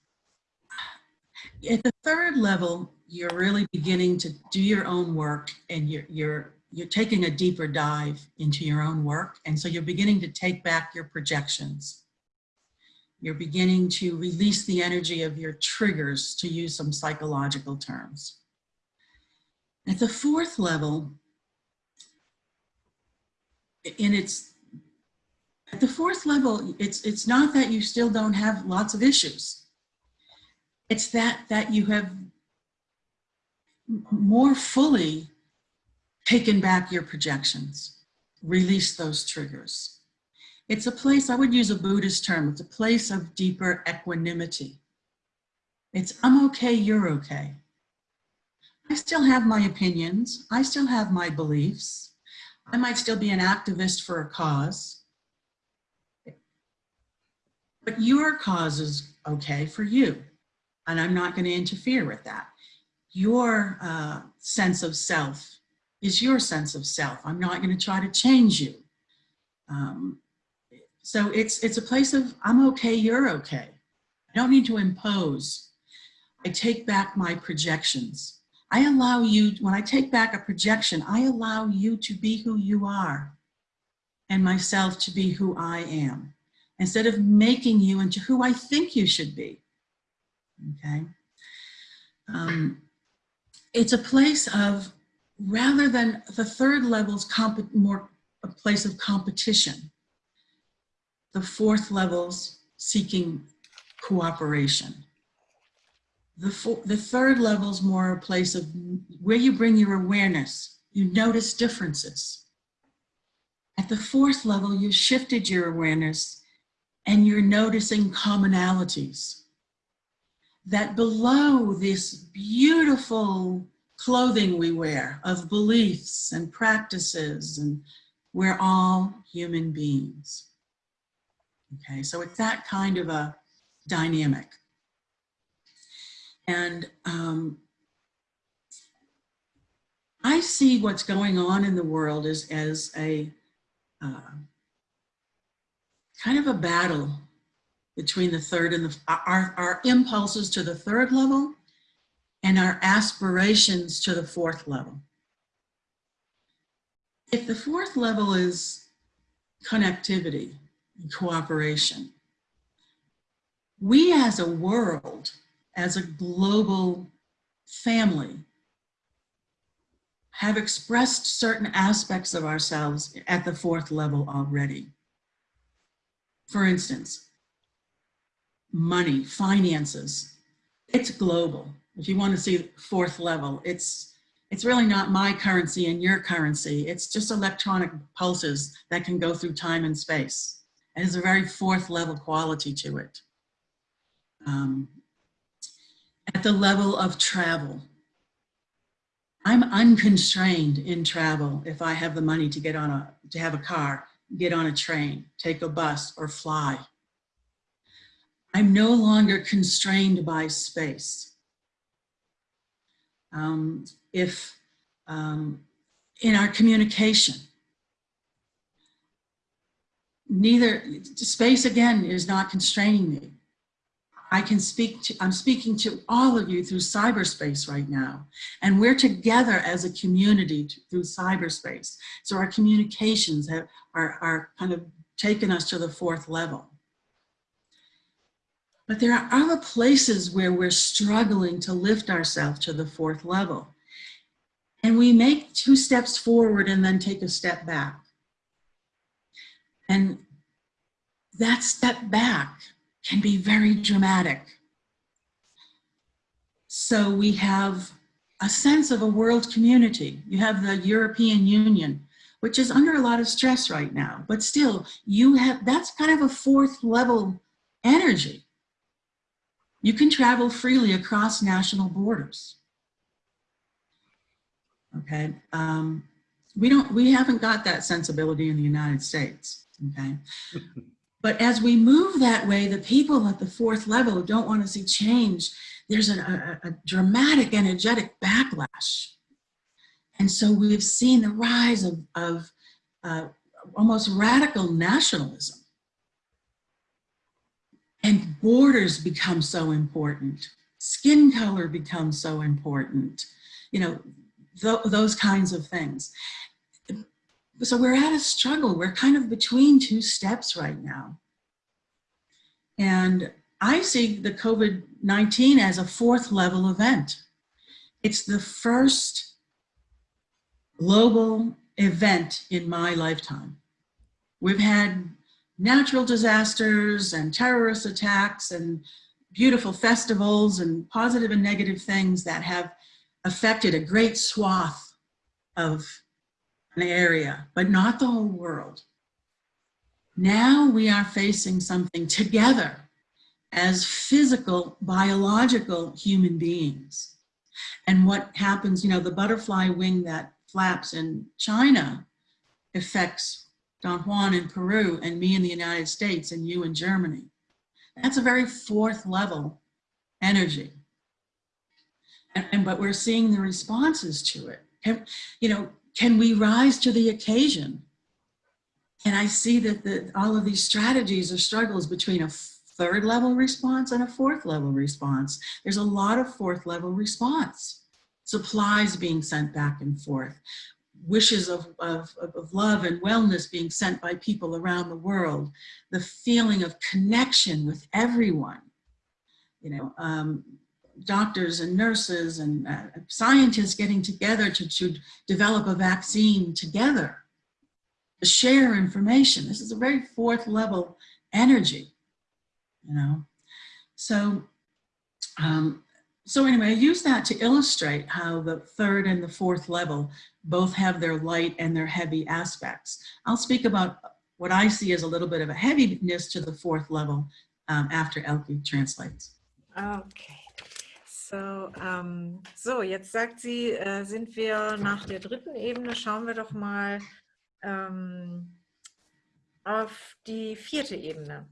at the third level, you're really beginning to do your own work and you're, you're, you're taking a deeper dive into your own work. And so you're beginning to take back your projections. You're beginning to release the energy of your triggers, to use some psychological terms. At the fourth level, in its at the fourth level, it's it's not that you still don't have lots of issues. It's that that you have more fully taken back your projections, release those triggers. It's a place, I would use a Buddhist term, it's a place of deeper equanimity. It's I'm okay, you're okay. I still have my opinions. I still have my beliefs. I might still be an activist for a cause. But your cause is okay for you. And I'm not going to interfere with that. Your uh, sense of self is your sense of self. I'm not going to try to change you. Um, so it's, it's a place of, I'm okay, you're okay. I don't need to impose. I take back my projections. I allow you, when I take back a projection, I allow you to be who you are and myself to be who I am instead of making you into who I think you should be. Okay. Um, it's a place of, rather than the third level's more a place of competition, the fourth level's seeking cooperation. The, the third level is more a place of where you bring your awareness. You notice differences. At the fourth level, you shifted your awareness and you're noticing commonalities. That below this beautiful clothing we wear of beliefs and practices, and we're all human beings. Okay, so it's that kind of a dynamic. And um, I see what's going on in the world as, as a uh, kind of a battle between the third and the, our, our impulses to the third level and our aspirations to the fourth level. If the fourth level is connectivity and cooperation, we as a world as a global family have expressed certain aspects of ourselves at the fourth level already. For instance, money, finances, it's global. If you want to see fourth level, it's it's really not my currency and your currency. It's just electronic pulses that can go through time and space. It has a very fourth level quality to it. Um, at the level of travel. I'm unconstrained in travel if I have the money to get on a, to have a car, get on a train, take a bus or fly. I'm no longer constrained by space. Um, if um, in our communication, neither space again is not constraining me. I can speak to, I'm speaking to all of you through cyberspace right now. And we're together as a community through cyberspace. So our communications have, are, are kind of taken us to the fourth level. But there are other places where we're struggling to lift ourselves to the fourth level. And we make two steps forward and then take a step back. And that step back can be very dramatic. So we have a sense of a world community. You have the European Union, which is under a lot of stress right now, but still you have, that's kind of a fourth level energy. You can travel freely across national borders. Okay, um, we don't, we haven't got that sensibility in the United States, okay? But as we move that way, the people at the fourth level who don't want to see change, there's a, a, dramatic energetic backlash. And so we've seen the rise of, of uh, almost radical nationalism. And borders become so important. Skin color becomes so important. You know, th those kinds of things so we're at a struggle. We're kind of between two steps right now. And I see the COVID-19 as a fourth level event. It's the first global event in my lifetime. We've had natural disasters and terrorist attacks and beautiful festivals and positive and negative things that have affected a great swath of an area, but not the whole world. Now we are facing something together as physical, biological human beings. And what happens, you know, the butterfly wing that flaps in China affects Don Juan in Peru and me in the United States and you in Germany. That's a very fourth level energy. And, and but we're seeing the responses to it. You know, can we rise to the occasion? And I see that the, all of these strategies are struggles between a third level response and a fourth level response. There's a lot of fourth level response. Supplies being sent back and forth, wishes of, of, of love and wellness being sent by people around the world, the feeling of connection with everyone, you know, um, doctors and nurses and uh, scientists getting together to, to develop a vaccine together, to share information. This is a very fourth level energy you know. So, um, so anyway, I use that to illustrate how the third and the fourth level both have their light and their heavy aspects. I'll speak about what I see as a little bit of a heaviness to the fourth level um, after Elke translates. Okay. So, ähm, so, jetzt sagt sie, äh, sind wir nach der dritten Ebene, schauen wir doch mal ähm, auf die vierte Ebene.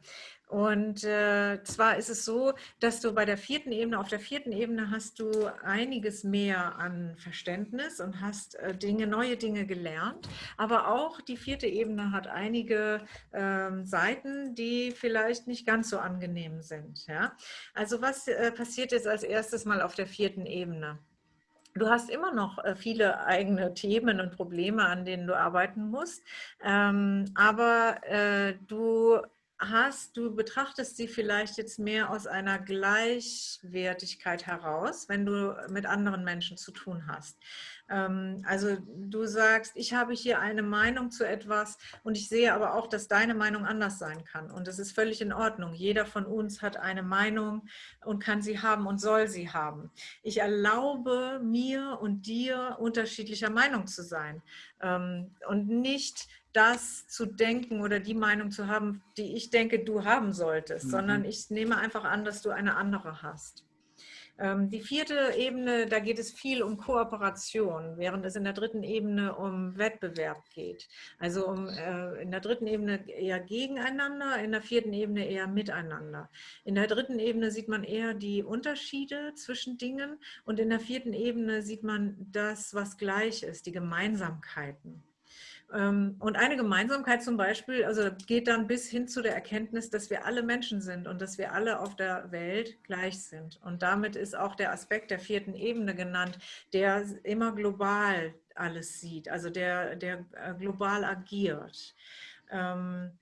Und äh, zwar ist es so, dass du bei der vierten Ebene, auf der vierten Ebene hast du einiges mehr an Verständnis und hast äh, Dinge, neue Dinge gelernt. Aber auch die vierte Ebene hat einige ähm, Seiten, die vielleicht nicht ganz so angenehm sind. Ja? Also was äh, passiert jetzt als erstes mal auf der vierten Ebene? Du hast immer noch äh, viele eigene Themen und Probleme, an denen du arbeiten musst, ähm, aber äh, du hast, du betrachtest sie vielleicht jetzt mehr aus einer Gleichwertigkeit heraus, wenn du mit anderen Menschen zu tun hast. Ähm, also du sagst, ich habe hier eine Meinung zu etwas und ich sehe aber auch, dass deine Meinung anders sein kann. Und das ist völlig in Ordnung. Jeder von uns hat eine Meinung und kann sie haben und soll sie haben. Ich erlaube mir und dir unterschiedlicher Meinung zu sein ähm, und nicht das zu denken oder die Meinung zu haben, die ich denke, du haben solltest, mhm. sondern ich nehme einfach an, dass du eine andere hast. Ähm, die vierte Ebene, da geht es viel um Kooperation, während es in der dritten Ebene um Wettbewerb geht. Also um, äh, in der dritten Ebene eher gegeneinander, in der vierten Ebene eher miteinander. In der dritten Ebene sieht man eher die Unterschiede zwischen Dingen und in der vierten Ebene sieht man das, was gleich ist, die Gemeinsamkeiten. Ähm, und eine Gemeinsamkeit zum Beispiel, also geht dann bis hin zu der Erkenntnis, dass wir alle Menschen sind und dass wir alle auf der Welt gleich sind. Und damit ist auch der Aspekt der vierten Ebene genannt, der immer global alles sieht, also der, der äh, global agiert. Ähm,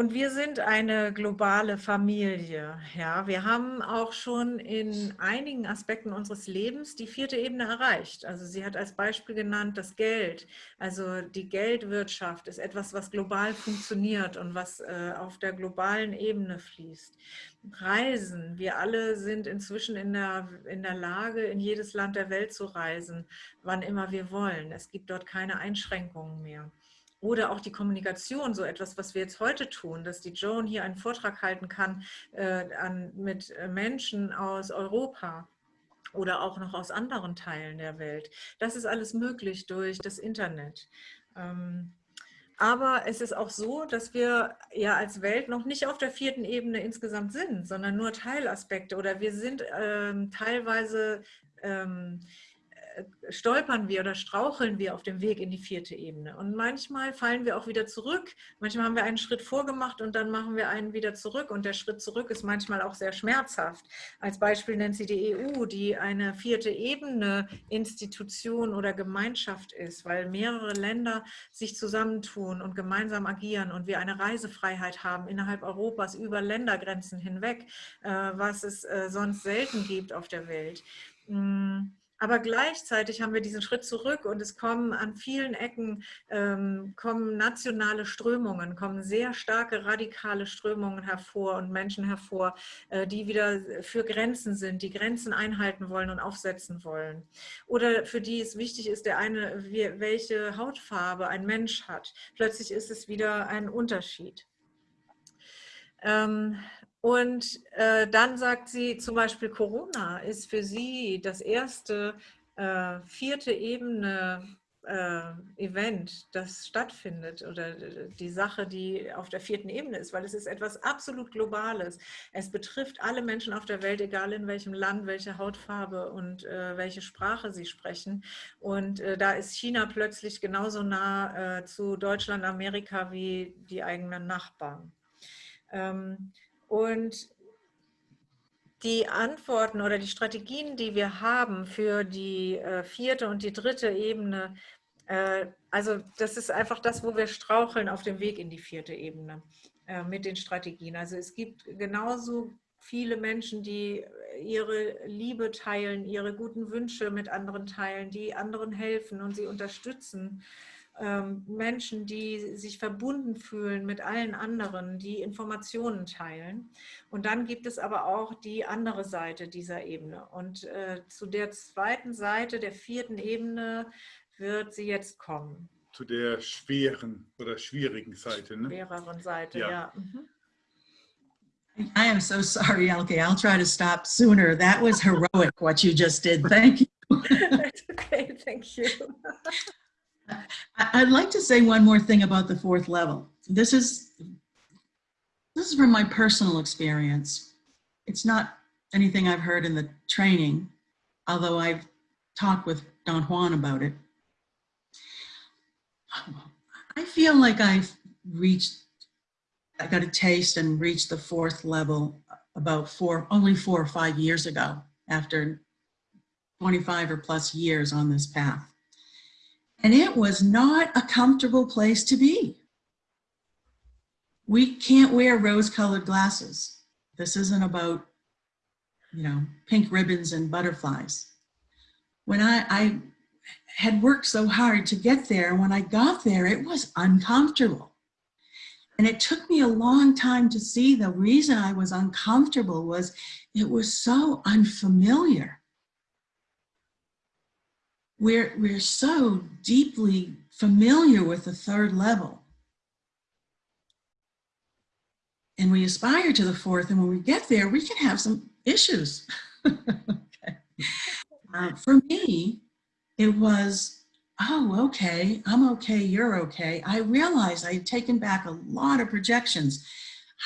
und wir sind eine globale Familie. Ja, wir haben auch schon in einigen Aspekten unseres Lebens die vierte Ebene erreicht. Also sie hat als Beispiel genannt das Geld. Also die Geldwirtschaft ist etwas, was global funktioniert und was äh, auf der globalen Ebene fließt. Reisen. Wir alle sind inzwischen in der, in der Lage, in jedes Land der Welt zu reisen, wann immer wir wollen. Es gibt dort keine Einschränkungen mehr. Oder auch die Kommunikation, so etwas, was wir jetzt heute tun, dass die Joan hier einen Vortrag halten kann äh, an, mit äh, Menschen aus Europa oder auch noch aus anderen Teilen der Welt. Das ist alles möglich durch das Internet. Ähm, aber es ist auch so, dass wir ja als Welt noch nicht auf der vierten Ebene insgesamt sind, sondern nur Teilaspekte oder wir sind ähm, teilweise ähm, stolpern wir oder straucheln wir auf dem Weg in die vierte Ebene. Und manchmal fallen wir auch wieder zurück. Manchmal haben wir einen Schritt vorgemacht und dann machen wir einen wieder zurück. Und der Schritt zurück ist manchmal auch sehr schmerzhaft. Als Beispiel nennt sie die EU, die eine vierte Ebene Institution oder Gemeinschaft ist, weil mehrere Länder sich zusammentun und gemeinsam agieren und wir eine Reisefreiheit haben innerhalb Europas über Ländergrenzen hinweg, äh, was es äh, sonst selten gibt auf der Welt. Mm, aber gleichzeitig haben wir diesen Schritt zurück und es kommen an vielen Ecken ähm, kommen nationale Strömungen, kommen sehr starke radikale Strömungen hervor und Menschen hervor, äh, die wieder für Grenzen sind, die Grenzen einhalten wollen und aufsetzen wollen. Oder für die es wichtig ist, der eine, welche Hautfarbe ein Mensch hat. Plötzlich ist es wieder ein Unterschied. Ähm, und äh, dann sagt sie zum Beispiel, Corona ist für sie das erste äh, vierte Ebene äh, Event, das stattfindet oder die Sache, die auf der vierten Ebene ist, weil es ist etwas absolut Globales. Es betrifft alle Menschen auf der Welt, egal in welchem Land, welche Hautfarbe und äh, welche Sprache sie sprechen. Und äh, da ist China plötzlich genauso nah äh, zu Deutschland, Amerika wie die eigenen Nachbarn. Ähm, und die Antworten oder die Strategien, die wir haben für die äh, vierte und die dritte Ebene, äh, also das ist einfach das, wo wir straucheln auf dem Weg in die vierte Ebene äh, mit den Strategien. Also es gibt genauso viele Menschen, die ihre Liebe teilen, ihre guten Wünsche mit anderen teilen, die anderen helfen und sie unterstützen Menschen, die sich verbunden fühlen mit allen anderen, die Informationen teilen. Und dann gibt es aber auch die andere Seite dieser Ebene. Und äh, zu der zweiten Seite, der vierten Ebene, wird sie jetzt kommen. Zu der schweren oder schwierigen Seite. Ne? Schwereren Seite, ja. ja. Mhm. I am so sorry, Elke. I'll try to stop sooner. That was heroic, what you just did. Thank you. okay, thank you. I'd like to say one more thing about the fourth level. This is, this is from my personal experience. It's not anything I've heard in the training, although I've talked with Don Juan about it. I feel like I've reached, I got a taste and reached the fourth level about four, only four or five years ago after 25 or plus years on this path. And it was not a comfortable place to be. We can't wear rose-colored glasses. This isn't about, you know, pink ribbons and butterflies. When I, I had worked so hard to get there, when I got there, it was uncomfortable. And it took me a long time to see the reason I was uncomfortable was it was so unfamiliar we're, we're so deeply familiar with the third level. And we aspire to the fourth, and when we get there, we can have some issues. okay. uh, for me, it was, oh, okay, I'm okay, you're okay. I realized I had taken back a lot of projections.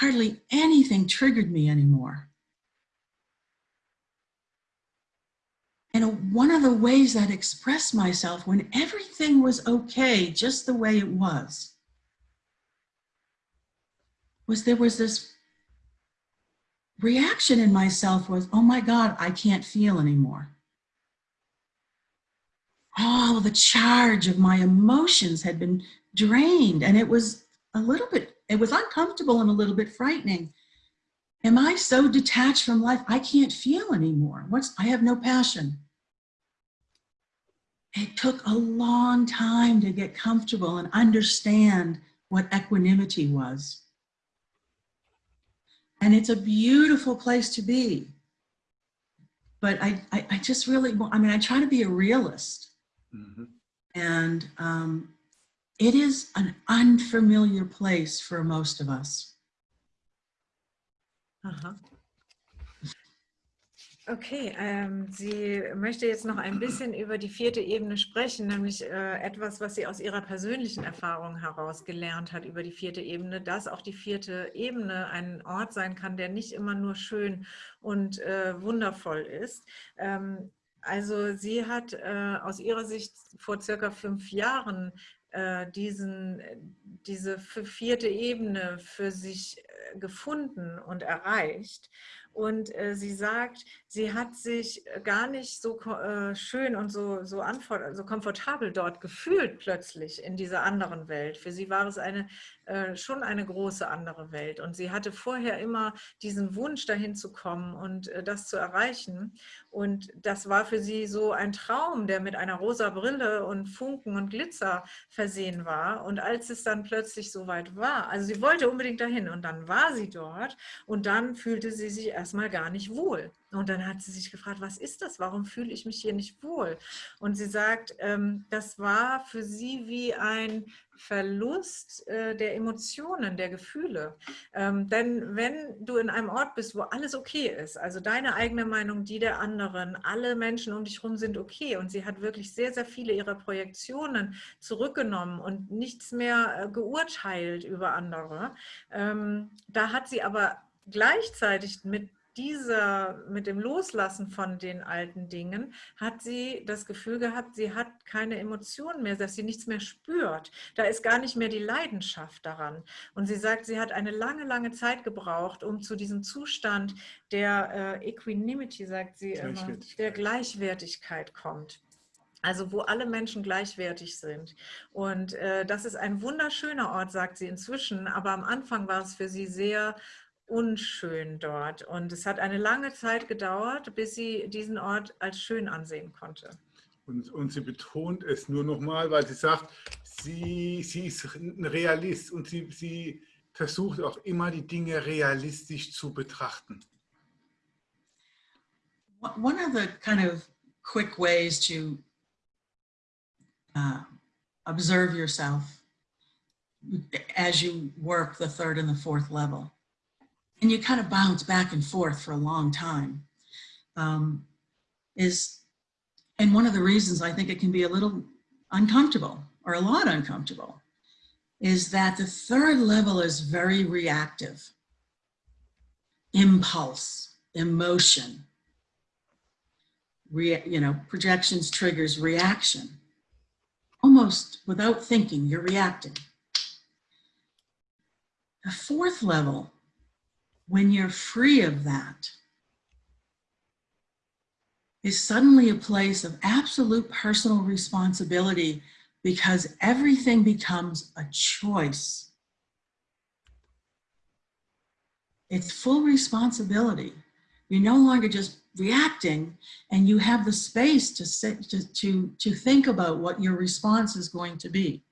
Hardly anything triggered me anymore. And one of the ways I'd express myself when everything was okay, just the way it was, was there was this reaction in myself was, oh my God, I can't feel anymore. All the charge of my emotions had been drained and it was a little bit, it was uncomfortable and a little bit frightening. Am I so detached from life? I can't feel anymore. What's, I have no passion it took a long time to get comfortable and understand what equanimity was. And it's a beautiful place to be. But I, I, I just really, I mean, I try to be a realist. Mm -hmm. And um, it is an unfamiliar place for most of us. Uh -huh. Okay, ähm, sie möchte jetzt noch ein bisschen über die vierte Ebene sprechen, nämlich äh, etwas, was sie aus ihrer persönlichen Erfahrung heraus gelernt hat über die vierte Ebene, dass auch die vierte Ebene ein Ort sein kann, der nicht immer nur schön und äh, wundervoll ist. Ähm, also sie hat äh, aus ihrer Sicht vor circa fünf Jahren äh, diesen, diese vierte Ebene für sich äh, gefunden und erreicht. Und äh, sie sagt, sie hat sich gar nicht so äh, schön und so, so, so komfortabel dort gefühlt plötzlich in dieser anderen Welt. Für sie war es eine, äh, schon eine große andere Welt. Und sie hatte vorher immer diesen Wunsch, dahin zu kommen und äh, das zu erreichen. Und das war für sie so ein Traum, der mit einer rosa Brille und Funken und Glitzer versehen war. Und als es dann plötzlich soweit war, also sie wollte unbedingt dahin und dann war sie dort und dann fühlte sie sich erstmal gar nicht wohl. Und dann hat sie sich gefragt, was ist das? Warum fühle ich mich hier nicht wohl? Und sie sagt, ähm, das war für sie wie ein Verlust äh, der Emotionen, der Gefühle. Ähm, denn wenn du in einem Ort bist, wo alles okay ist, also deine eigene Meinung, die der anderen, alle Menschen um dich herum sind okay und sie hat wirklich sehr, sehr viele ihrer Projektionen zurückgenommen und nichts mehr äh, geurteilt über andere, ähm, da hat sie aber gleichzeitig mit dieser, mit dem Loslassen von den alten Dingen, hat sie das Gefühl gehabt, sie hat keine Emotionen mehr, dass sie nichts mehr spürt. Da ist gar nicht mehr die Leidenschaft daran. Und sie sagt, sie hat eine lange, lange Zeit gebraucht, um zu diesem Zustand der äh, Equanimity, sagt sie immer, der Gleichwertigkeit kommt. Also wo alle Menschen gleichwertig sind. Und äh, das ist ein wunderschöner Ort, sagt sie inzwischen. Aber am Anfang war es für sie sehr unschön dort. Und es hat eine lange Zeit gedauert, bis sie diesen Ort als schön ansehen konnte. Und, und sie betont es nur nochmal, weil sie sagt, sie, sie ist ein Realist und sie, sie versucht auch immer die Dinge realistisch zu betrachten. One of the kind of quick ways to uh, observe yourself as you work the third and the fourth level and you kind of bounce back and forth for a long time um, is, and one of the reasons I think it can be a little uncomfortable or a lot uncomfortable is that the third level is very reactive. Impulse, emotion, Re, you know, projections, triggers, reaction. Almost without thinking, you're reacting. The fourth level when you're free of that, is suddenly a place of absolute personal responsibility because everything becomes a choice. It's full responsibility. You're no longer just reacting and you have the space to, sit, to, to, to think about what your response is going to be.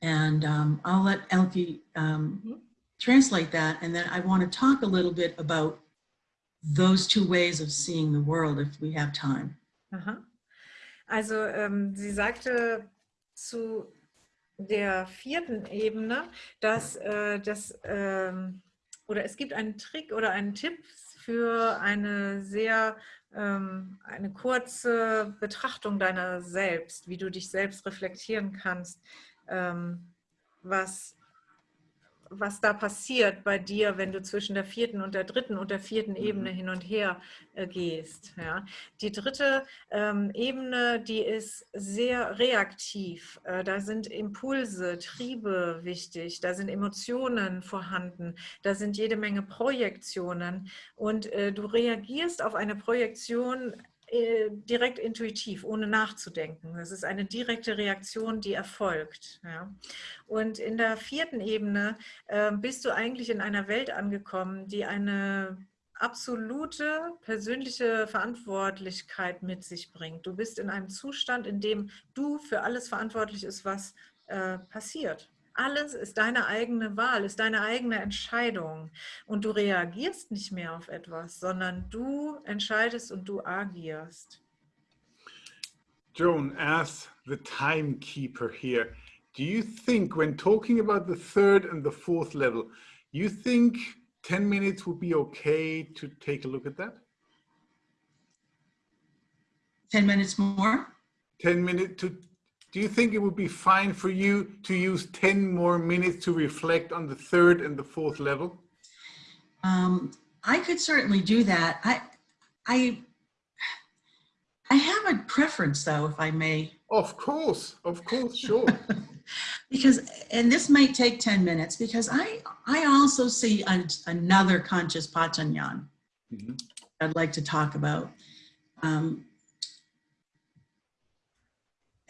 And um, I'll let Elke um, mm -hmm translate that. And then I want to talk a little bit about those two ways of seeing the world if we have time. Aha. Also ähm, sie sagte zu der vierten Ebene, dass äh, das ähm, oder es gibt einen Trick oder einen Tipp für eine sehr ähm, eine kurze Betrachtung deiner selbst, wie du dich selbst reflektieren kannst, ähm, was was da passiert bei dir, wenn du zwischen der vierten und der dritten und der vierten Ebene mhm. hin und her äh, gehst. Ja. Die dritte ähm, Ebene, die ist sehr reaktiv. Äh, da sind Impulse, Triebe wichtig, da sind Emotionen vorhanden, da sind jede Menge Projektionen und äh, du reagierst auf eine Projektion äh, direkt intuitiv, ohne nachzudenken. Das ist eine direkte Reaktion, die erfolgt. Ja. Und in der vierten Ebene äh, bist du eigentlich in einer Welt angekommen, die eine absolute persönliche Verantwortlichkeit mit sich bringt. Du bist in einem Zustand, in dem du für alles verantwortlich ist, was äh, passiert. Alles ist deine eigene Wahl, ist deine eigene Entscheidung. Und du reagierst nicht mehr auf etwas, sondern du entscheidest und du agierst. Joan, as the timekeeper here, do you think when talking about the third and the fourth level, you think 10 minutes would be okay to take a look at that? 10 minutes more? 10 minutes to do you think it would be fine for you to use 10 more minutes to reflect on the third and the fourth level? Um, I could certainly do that. I, I, I have a preference though, if I may, Of course, of course, sure. because, and this might take 10 minutes because I, I also see an, another Kanchis Patanyan Mhm. I'd like to talk about. Um,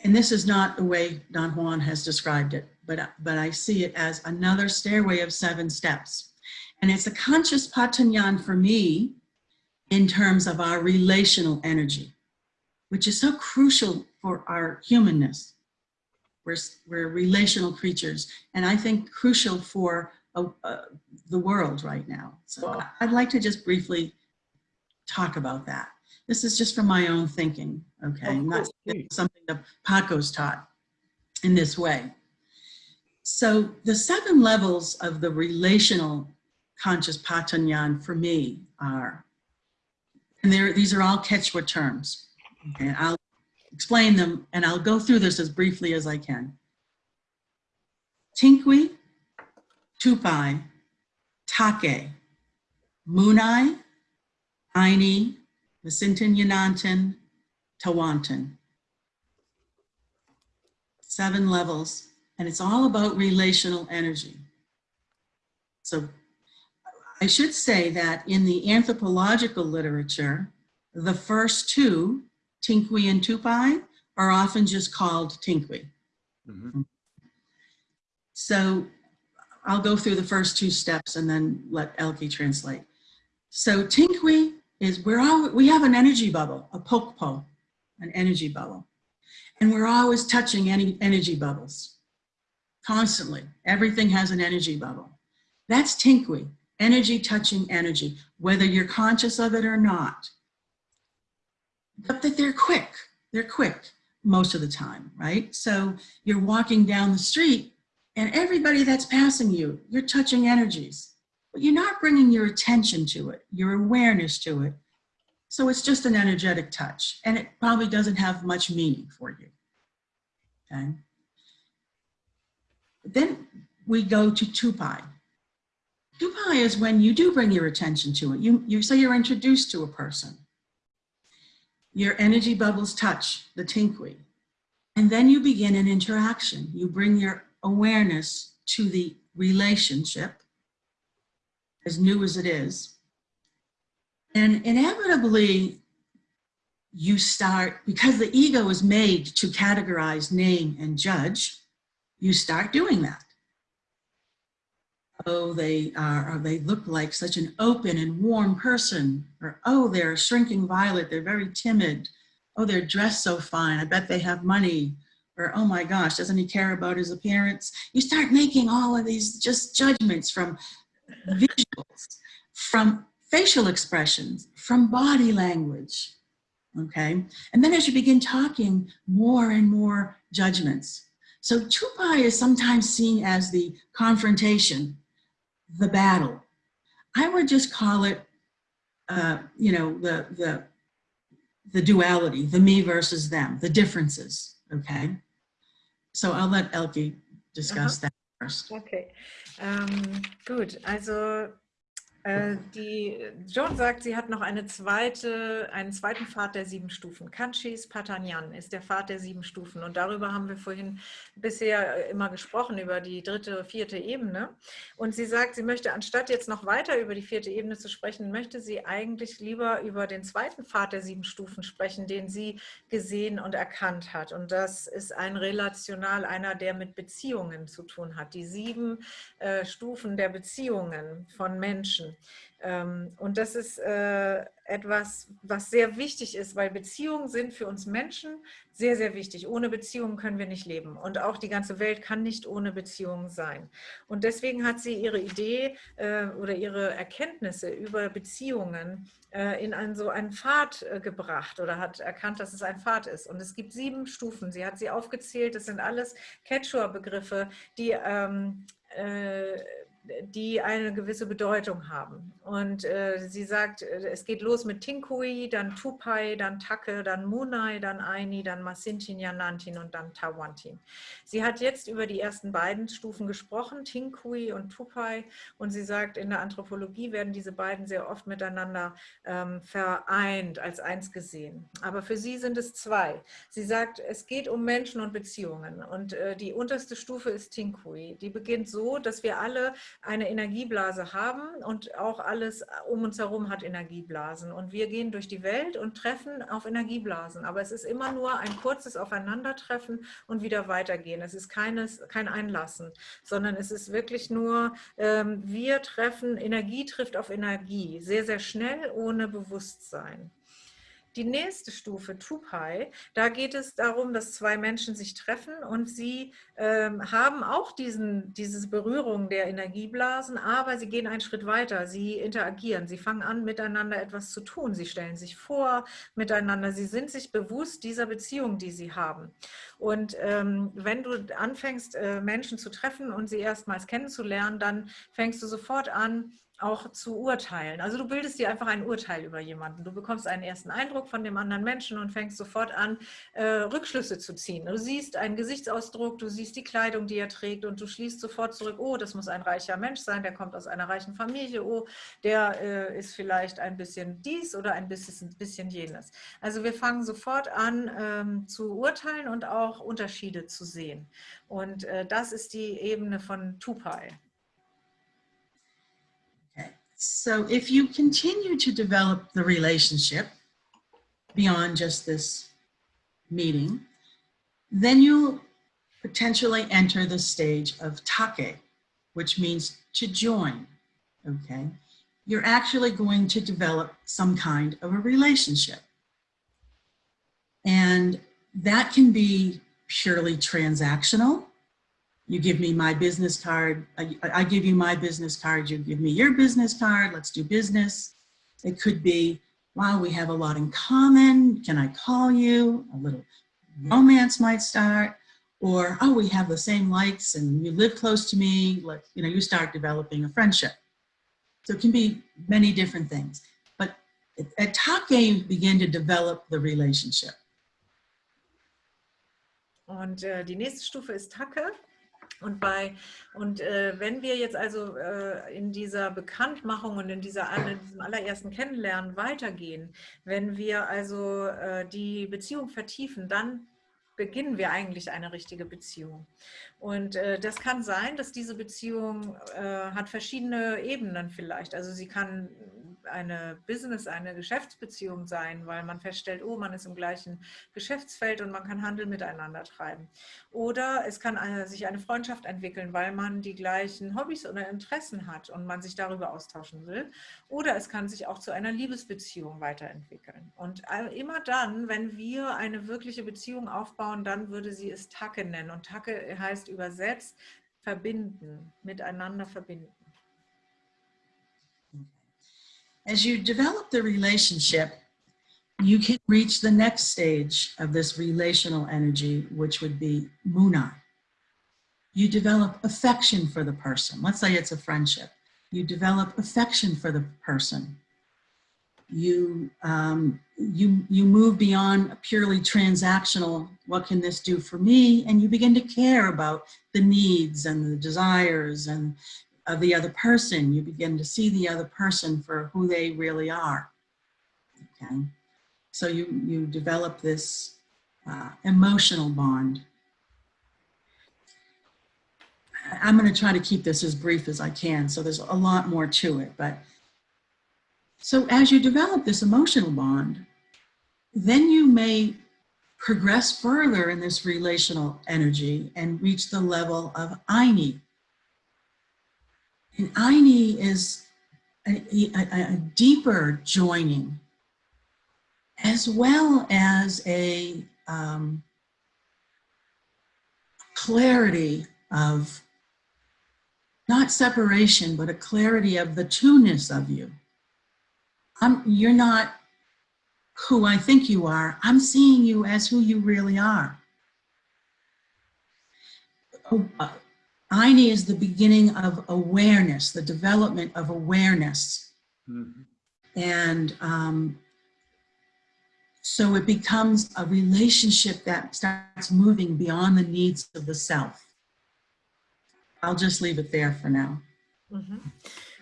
and this is not the way Don Juan has described it, but, but I see it as another stairway of seven steps. And it's a Kanchis Patanyan for me in terms of our relational energy, which is so crucial for our humanness. We're, we're relational creatures, and I think crucial for uh, uh, the world right now. So I'd like to just briefly talk about that. This is just from my own thinking, okay? Not something that Paco's taught in this way. So the seven levels of the relational Kanchis Patanyan for me are, and these are all Quechua terms. And I'll explain them and I'll go through this as briefly as I can. Tinkwi, Tupai, Take, Munai, Aini, Masintin Yanantin, Tawantin. Seven levels, and it's all about relational energy. So I should say that in the anthropological literature, the first two, Tinkwi and Tupai, are often just called Tinkwi. Mhm. So I'll go through the first two steps and then let Elke translate. So Tinkwi is, we're all, we have an energy bubble, a pokpo, an energy bubble. And we're always touching any energy bubbles, constantly. Everything has an energy bubble. That's Tinkwi, energy touching energy, whether you're conscious of it or not. But that they're quick, they're quick most of the time, right? So you're walking down the street and everybody that's passing you, you're touching energies, but you're not bringing your attention to it, your awareness to it. So it's just an energetic touch and it probably doesn't have much meaning for you. Okay. Then we go to Tupai. Tupai is when you do bring your attention to it. You, you say you're introduced to a person. Your energy bubbles touch the tinkwi. And then you begin an interaction. You bring your awareness to the relationship, as new as it is. And inevitably, you start, because the ego is made to categorize, name, and judge, you start doing that. Oh, they are, or they look like such an open and warm person, or oh, they're a shrinking violet, they're very timid. Oh, they're dressed so fine, I bet they have money. Or, oh my gosh, doesn't he care about his appearance? You start making all of these just judgments from visuals, from facial expressions, from body language, okay? And then as you begin talking, more and more judgments. So Tupai is sometimes seen as the confrontation, the battle. I would just call it, uh, you know, the, the, the duality, the me versus them, the differences, okay? So I'll let Elke discuss that first. Okay, ähm, gut. Also die Joan sagt, sie hat noch eine zweite, einen zweiten Pfad der sieben Stufen. Kanchis Patanyan ist der Pfad der sieben Stufen und darüber haben wir vorhin bisher immer gesprochen, über die dritte, vierte Ebene. Und sie sagt, sie möchte, anstatt jetzt noch weiter über die vierte Ebene zu sprechen, möchte sie eigentlich lieber über den zweiten Pfad der sieben Stufen sprechen, den sie gesehen und erkannt hat. Und das ist ein relational, einer, der mit Beziehungen zu tun hat. Die sieben äh, Stufen der Beziehungen von Menschen. Ähm, und das ist äh, etwas, was sehr wichtig ist, weil Beziehungen sind für uns Menschen sehr, sehr wichtig. Ohne Beziehungen können wir nicht leben. Und auch die ganze Welt kann nicht ohne Beziehungen sein. Und deswegen hat sie ihre Idee äh, oder ihre Erkenntnisse über Beziehungen äh, in einen, so einen Pfad gebracht oder hat erkannt, dass es ein Pfad ist. Und es gibt sieben Stufen. Sie hat sie aufgezählt. Das sind alles Quechua-Begriffe, die ähm, äh, die eine gewisse Bedeutung haben. Und äh, sie sagt, äh, es geht los mit Tinkui, dann Tupai, dann Take, dann Munai, dann Aini, dann Masintin, Yanantin und dann Tawantin. Sie hat jetzt über die ersten beiden Stufen gesprochen, Tinkui und Tupai. Und sie sagt, in der Anthropologie werden diese beiden sehr oft miteinander ähm, vereint, als eins gesehen. Aber für sie sind es zwei. Sie sagt, es geht um Menschen und Beziehungen. Und äh, die unterste Stufe ist Tinkui. Die beginnt so, dass wir alle eine Energieblase haben und auch alles um uns herum hat Energieblasen. Und wir gehen durch die Welt und treffen auf Energieblasen. Aber es ist immer nur ein kurzes Aufeinandertreffen und wieder weitergehen. Es ist keines, kein Einlassen, sondern es ist wirklich nur, ähm, wir treffen, Energie trifft auf Energie, sehr, sehr schnell, ohne Bewusstsein. Die nächste Stufe, Tupai, da geht es darum, dass zwei Menschen sich treffen und sie ähm, haben auch diesen, diese Berührung der Energieblasen, aber sie gehen einen Schritt weiter, sie interagieren, sie fangen an, miteinander etwas zu tun, sie stellen sich vor miteinander, sie sind sich bewusst dieser Beziehung, die sie haben. Und ähm, wenn du anfängst, äh, Menschen zu treffen und sie erstmals kennenzulernen, dann fängst du sofort an, auch zu urteilen. Also du bildest dir einfach ein Urteil über jemanden. Du bekommst einen ersten Eindruck von dem anderen Menschen und fängst sofort an, äh, Rückschlüsse zu ziehen. Du siehst einen Gesichtsausdruck, du siehst die Kleidung, die er trägt und du schließt sofort zurück, oh, das muss ein reicher Mensch sein, der kommt aus einer reichen Familie, oh, der äh, ist vielleicht ein bisschen dies oder ein bisschen, ein bisschen jenes. Also wir fangen sofort an ähm, zu urteilen und auch Unterschiede zu sehen. Und äh, das ist die Ebene von Tupai. So if you continue to develop the relationship beyond just this meeting, then you'll potentially enter the stage of take, which means to join, okay? You're actually going to develop some kind of a relationship. And that can be purely transactional, you give me my business card, I, I, give you my business card, you give me your business card, let's do business. It could be, wow, we have a lot in common, can I call you? A little romance might start, or, oh, we have the same likes and you live close to me, like, you know, you start developing a friendship. So it can be many different things. But at Take, you begin to develop the relationship. Und äh, die nächste Stufe ist Take. Und, bei, und äh, wenn wir jetzt also äh, in dieser Bekanntmachung und in, dieser, in diesem allerersten Kennenlernen weitergehen, wenn wir also äh, die Beziehung vertiefen, dann beginnen wir eigentlich eine richtige Beziehung. Und äh, das kann sein, dass diese Beziehung äh, hat verschiedene Ebenen vielleicht. Also sie kann eine Business, eine Geschäftsbeziehung sein, weil man feststellt, oh, man ist im gleichen Geschäftsfeld und man kann Handel miteinander treiben. Oder es kann eine, sich eine Freundschaft entwickeln, weil man die gleichen Hobbys oder Interessen hat und man sich darüber austauschen will. Oder es kann sich auch zu einer Liebesbeziehung weiterentwickeln. Und immer dann, wenn wir eine wirkliche Beziehung aufbauen, dann würde sie es Tacke nennen. Und Tacke heißt übersetzt verbinden, miteinander verbinden. As you develop the relationship, you can reach the next stage of this relational energy, which would be muna. You develop affection for the person. Let's say it's a friendship. You develop affection for the person. You, um, you, you move beyond a purely transactional, what can this do for me? And you begin to care about the needs and the desires and of the other person. You begin to see the other person for who they really are. Okay. So you, you develop this uh, emotional bond. I'm going to try to keep this as brief as I can. So there's a lot more to it. But so as you develop this emotional bond, then you may progress further in this relational energy and reach the level of Aini, and Aini is a, a, a deeper joining as well as a um, clarity of not separation, but a clarity of the two-ness of you. I'm, you're not who I think you are. I'm seeing you as who you really are. Aini is the beginning of awareness, the development of awareness. Mhm. And um, so it becomes a relationship that starts moving beyond the needs of the self. I'll just leave it there for now. Mhm.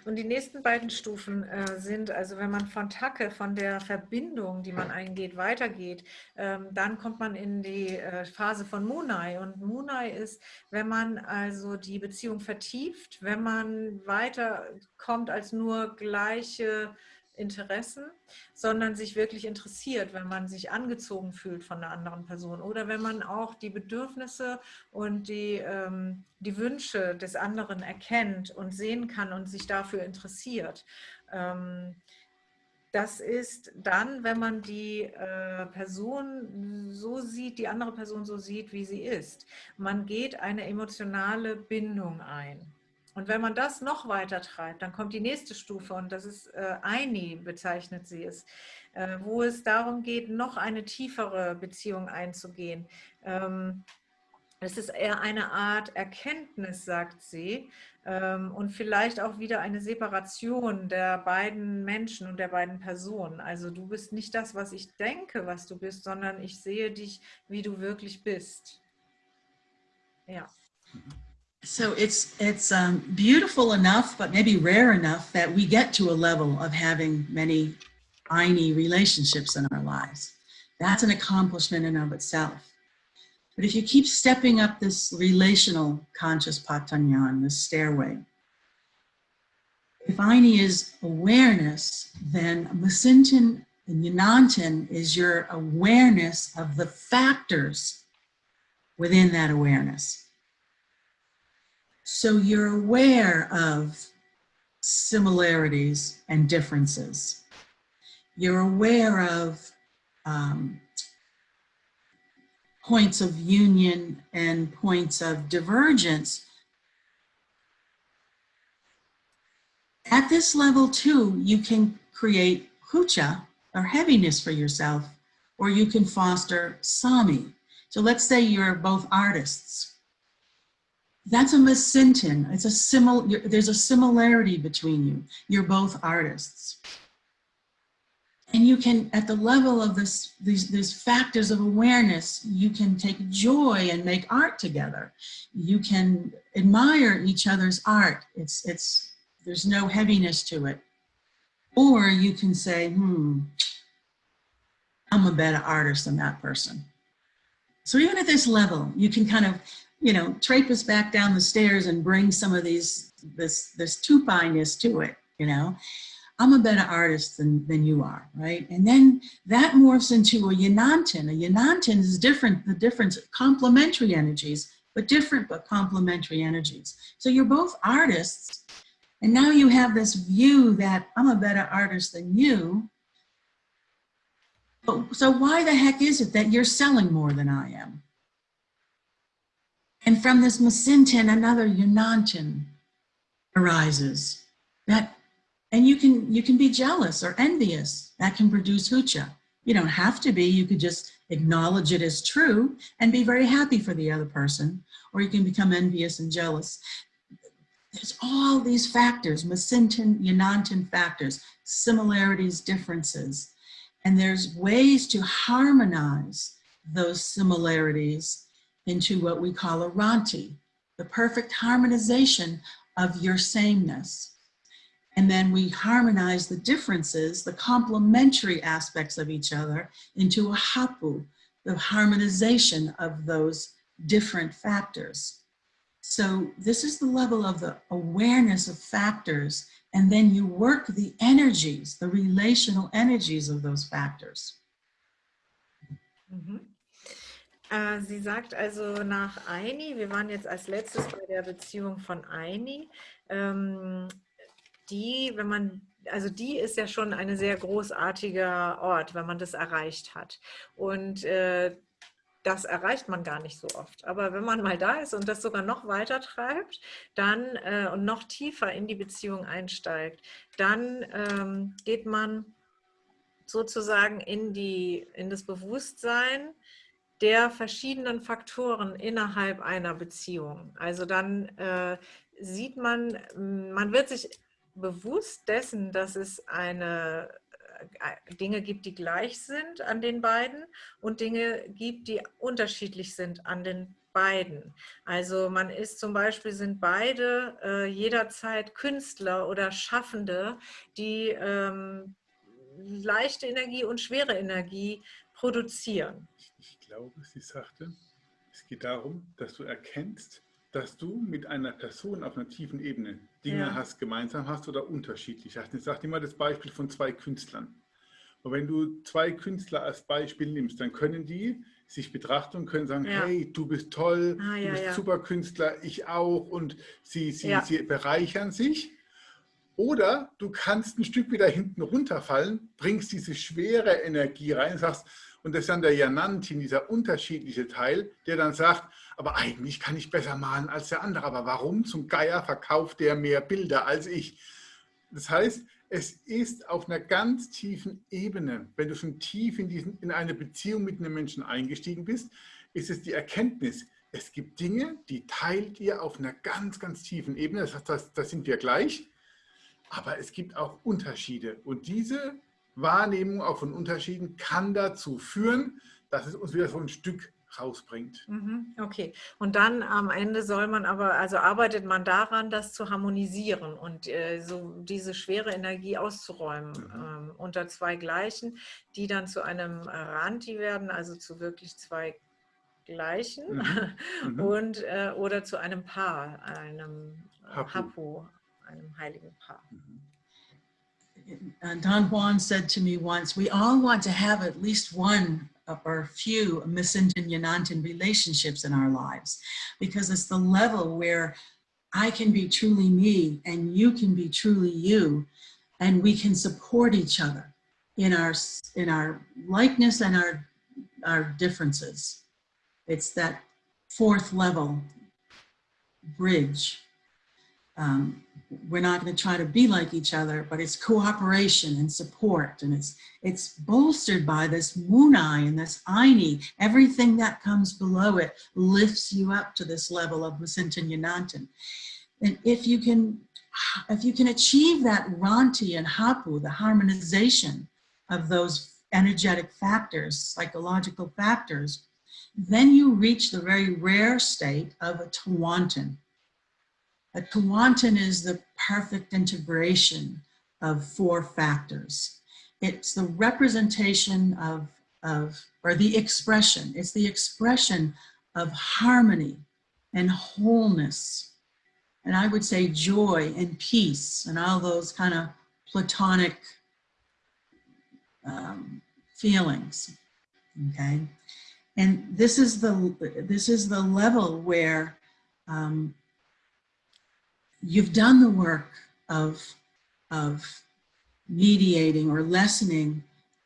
Und die nächsten beiden Stufen äh, sind, also wenn man von Tacke, von der Verbindung, die man eingeht, weitergeht, ähm, dann kommt man in die äh, Phase von Munai. Und Munai ist, wenn man also die Beziehung vertieft, wenn man weiterkommt als nur gleiche Interessen, sondern sich wirklich interessiert, wenn man sich angezogen fühlt von einer anderen Person oder wenn man auch die Bedürfnisse und die, ähm, die Wünsche des anderen erkennt und sehen kann und sich dafür interessiert. Ähm, das ist dann, wenn man die äh, Person so sieht, die andere Person so sieht, wie sie ist. Man geht eine emotionale Bindung ein. Und wenn man das noch weiter treibt, dann kommt die nächste Stufe und das ist äh, Aini, bezeichnet sie es, äh, wo es darum geht, noch eine tiefere Beziehung einzugehen. Ähm, es ist eher eine Art Erkenntnis, sagt sie, ähm, und vielleicht auch wieder eine Separation der beiden Menschen und der beiden Personen. Also du bist nicht das, was ich denke, was du bist, sondern ich sehe dich, wie du wirklich bist. Ja. So it's it's um, beautiful enough, but maybe rare enough that we get to a level of having many Aini relationships in our lives. That's an accomplishment in of itself. But if you keep stepping up this relational Kanchis Patanyan, this stairway, if Aini is awareness, then Masintin and Yanantin is your awareness of the factors within that awareness. So you're aware of similarities and differences. You're aware of um, points of union and points of divergence. At this level too, you can create hucha or heaviness for yourself, or you can foster sami. So let's say you're both artists that's a masintin. It's a simil. There's a similarity between you. You're both artists, and you can, at the level of this, these, these factors of awareness, you can take joy and make art together. You can admire each other's art. It's it's there's no heaviness to it, or you can say, hmm, I'm a better artist than that person. So even at this level, you can kind of you know, trape us back down the stairs and bring some of these, this, this tupiness to it, you know. I'm a better artist than, than you are, right? And then that morphs into a yanantin. A yanantin is different, the difference, complementary energies, but different but complementary energies. So you're both artists, and now you have this view that I'm a better artist than you. But, so why the heck is it that you're selling more than I am? And from this masintin, another yanantin arises. That, and you can you can be jealous or envious. That can produce hucha. You don't have to be. You could just acknowledge it as true and be very happy for the other person, or you can become envious and jealous. There's all these factors, masintin, yanantin factors, similarities, differences. And there's ways to harmonize those similarities into what we call a ranti, the perfect harmonization of your sameness. And then we harmonize the differences, the complementary aspects of each other into a hapu, the harmonization of those different factors. So this is the level of the awareness of factors, and then you work the energies, the relational energies of those factors. Mm -hmm. Äh, sie sagt also nach Aini, wir waren jetzt als letztes bei der Beziehung von Aini, ähm, die, wenn man, also die ist ja schon ein sehr großartiger Ort, wenn man das erreicht hat. Und äh, das erreicht man gar nicht so oft. Aber wenn man mal da ist und das sogar noch weiter treibt, dann äh, und noch tiefer in die Beziehung einsteigt, dann ähm, geht man sozusagen in, die, in das Bewusstsein, der verschiedenen Faktoren innerhalb einer Beziehung. Also dann äh, sieht man, man wird sich bewusst dessen, dass es eine äh, Dinge gibt, die gleich sind an den beiden und Dinge gibt, die unterschiedlich sind an den beiden. Also man ist zum Beispiel, sind beide äh, jederzeit Künstler oder Schaffende, die ähm, leichte Energie und schwere Energie produzieren. Ich glaube, sie sagte, es geht darum, dass du erkennst, dass du mit einer Person auf einer tiefen Ebene Dinge ja. hast, gemeinsam hast oder unterschiedlich hast. Ich sage immer das Beispiel von zwei Künstlern. Und wenn du zwei Künstler als Beispiel nimmst, dann können die sich betrachten und können sagen, ja. hey, du bist toll, ah, ja, du bist ja. super Künstler, ich auch und sie, sie, sie bereichern sich. Oder du kannst ein Stück wieder hinten runterfallen, bringst diese schwere Energie rein, sagst, und das ist dann der Janantin, dieser unterschiedliche Teil, der dann sagt, aber eigentlich kann ich besser malen als der andere. Aber warum zum Geier verkauft der mehr Bilder als ich? Das heißt, es ist auf einer ganz tiefen Ebene, wenn du schon tief in, diesen, in eine Beziehung mit einem Menschen eingestiegen bist, ist es die Erkenntnis, es gibt Dinge, die teilt ihr auf einer ganz, ganz tiefen Ebene. Das heißt, das sind wir gleich. Aber es gibt auch Unterschiede. Und diese Wahrnehmung auch von Unterschieden kann dazu führen, dass es uns wieder so ein Stück rausbringt. Mhm, okay, und dann am Ende soll man aber, also arbeitet man daran, das zu harmonisieren und äh, so diese schwere Energie auszuräumen mhm. ähm, unter zwei Gleichen, die dann zu einem Ranti werden, also zu wirklich zwei Gleichen mhm. mhm. und äh, oder zu einem Paar, einem Hapu, Hapu einem heiligen Paar. Uh, Don Juan said to me once, we all want to have at least one or few Masintin Yanantin relationships in our lives because it's the level where I can be truly me and you can be truly you and we can support each other in our in our likeness and our our differences. It's that fourth level bridge um, we're not going to try to be like each other, but it's cooperation and support. And it's, it's bolstered by this Munai and this Aini. Everything that comes below it lifts you up to this level of Masintin Yanantin. And if you can, if you can achieve that Ranti and Hapu, the harmonization of those energetic factors, psychological factors, then you reach the very rare state of a Tawantin, a Tawantin is the perfect integration of four factors. It's the representation of, of, or the expression, it's the expression of harmony and wholeness. And I would say joy and peace and all those kind of platonic um, feelings, okay? And this is the, this is the level where um, you've done the work of, of mediating or lessening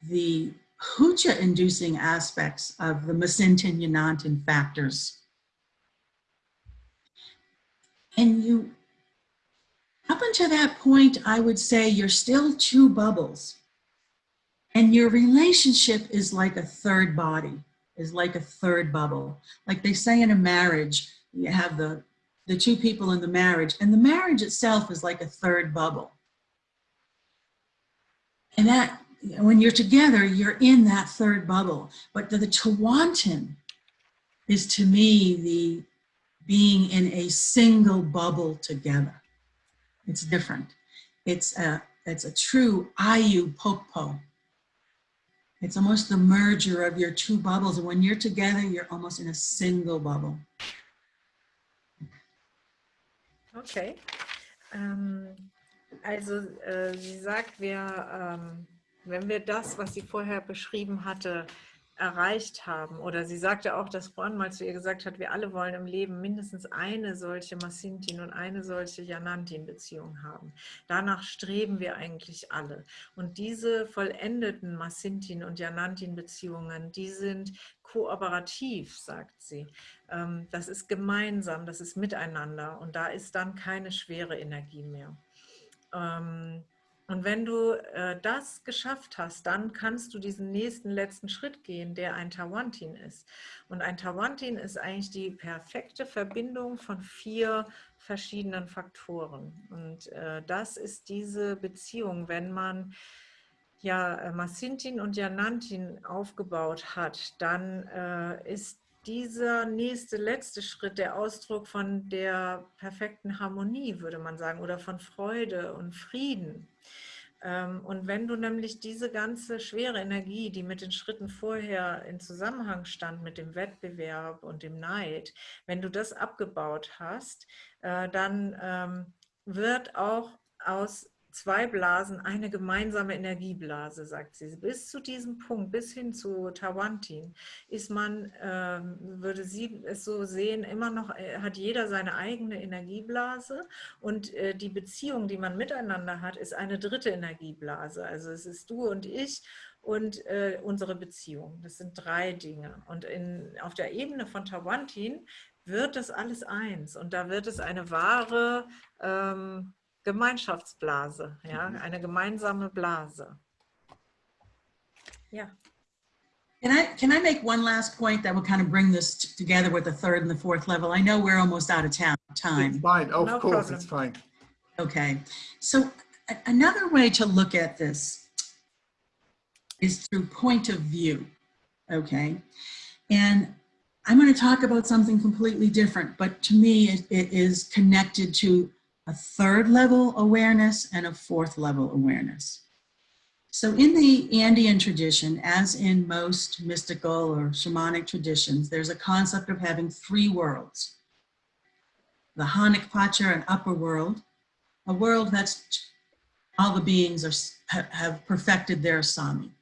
the hucha inducing aspects of the Masintin Yanantin factors. And you, up until that point, I would say you're still two bubbles. And your relationship is like a third body, is like a third bubble. Like they say in a marriage, you have the the two people in the marriage. And the marriage itself is like a third bubble. And that, when you're together, you're in that third bubble. But the, the Tawantin is to me the being in a single bubble together. It's different. It's a, it's a true Ayu Popo. It's almost the merger of your two bubbles. And when you're together, you're almost in a single bubble. Okay. Ähm, also äh, sie sagt, wir, ähm, wenn wir das, was sie vorher beschrieben hatte, erreicht haben. Oder sie sagte auch, dass Ron mal zu ihr gesagt hat, wir alle wollen im Leben mindestens eine solche Massintin und eine solche Janantin-Beziehung haben. Danach streben wir eigentlich alle. Und diese vollendeten Massintin- und Janantin-Beziehungen, die sind kooperativ, sagt sie. Ähm, das ist gemeinsam, das ist miteinander und da ist dann keine schwere Energie mehr. Ähm, Und wenn du äh, das geschafft hast, dann kannst du diesen nächsten letzten Schritt gehen, der ein Tawantin ist. Und ein Tawantin ist eigentlich die perfekte Verbindung von vier verschiedenen Faktoren. Und äh, das ist diese Beziehung, wenn man ja äh, Masintin und Janantin aufgebaut hat, dann äh, ist dieser nächste, letzte Schritt der Ausdruck von der perfekten Harmonie, würde man sagen, oder von Freude und Frieden. Ähm, und wenn du nämlich diese ganze schwere Energie, die mit den Schritten vorher in Zusammenhang stand, mit dem Wettbewerb und dem Neid, wenn du das abgebaut hast, äh, dann ähm, wird auch aus zwei Blasen eine gemeinsame Energieblase, sagt sie. Bis zu diesem Punkt, bis hin zu Tawantin, ist man, ähm, würde sie es so sehen, immer noch, äh, hat jeder seine eigene Energieblase und äh, die Beziehung, die man miteinander hat, ist eine dritte Energieblase. Also es ist du und ich und äh, unsere Beziehung. Das sind drei Dinge. Und in, auf der Ebene von Tawantin wird das alles eins und da wird es eine wahre ähm, Gemeinschaftsblase, ja, Mhm. eine gemeinsame Blase. Ja. Can I, can I make one last point that will kind of bring this together with the third and the fourth level? I know we're almost out of town, It's time. fine. Of No course, problem. it's fine. Okay, so another way to look at this is through point of view, okay? And I'm going to talk about something completely different, but to me, it, it is connected to a third level awareness and a fourth level awareness. So in the Andean tradition, as in most mystical or shamanic traditions, there's a concept of having three worlds. The Hanaq Pacha, an upper world, a world that's all the beings are, have perfected their Sami.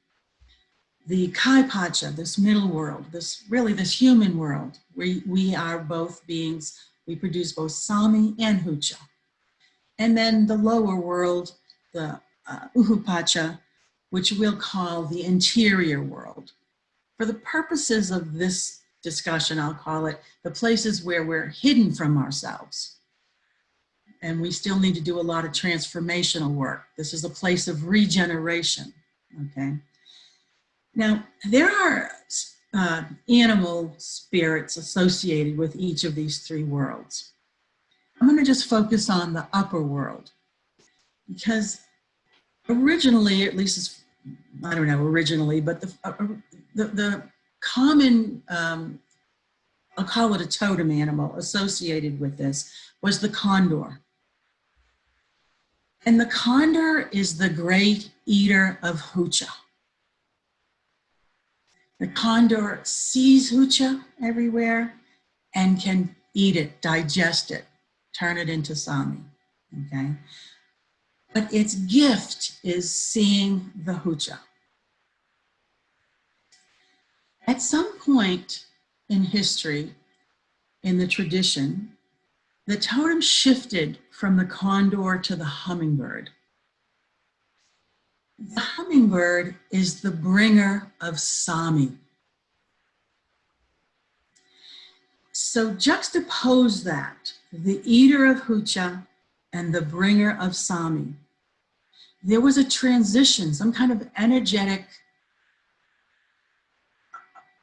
The Kai Pacha, this middle world, this really this human world, we, we are both beings, we produce both Sami and Hucha. And then the lower world, the uh, Uhupacha, which we'll call the interior world. For the purposes of this discussion, I'll call it the places where we're hidden from ourselves and we still need to do a lot of transformational work. This is a place of regeneration, okay? Now, there are uh, animal spirits associated with each of these three worlds. I'm gonna just focus on the upper world because originally, at least it's, I don't know originally, but the, uh, the, the common, um, I'll call it a totem animal associated with this was the condor. And the condor is the great eater of hucha. The condor sees hucha everywhere and can eat it, digest it, turn it into sami, okay? But its gift is seeing the hucha. At some point in history, in the tradition, the totem shifted from the condor to the hummingbird. The hummingbird is the bringer of Sami. So juxtapose that, the eater of Hucha and the bringer of Sami. There was a transition, some kind of energetic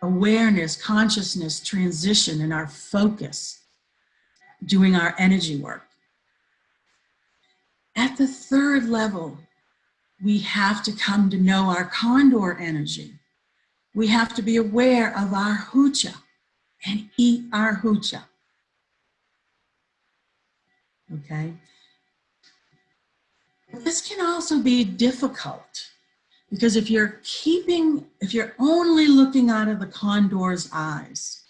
awareness, consciousness transition in our focus doing our energy work. At the third level, we have to come to know our condor energy. We have to be aware of our hucha and eat our hucha. Okay? This can also be difficult because if you're keeping, if you're only looking out of the condor's eyes,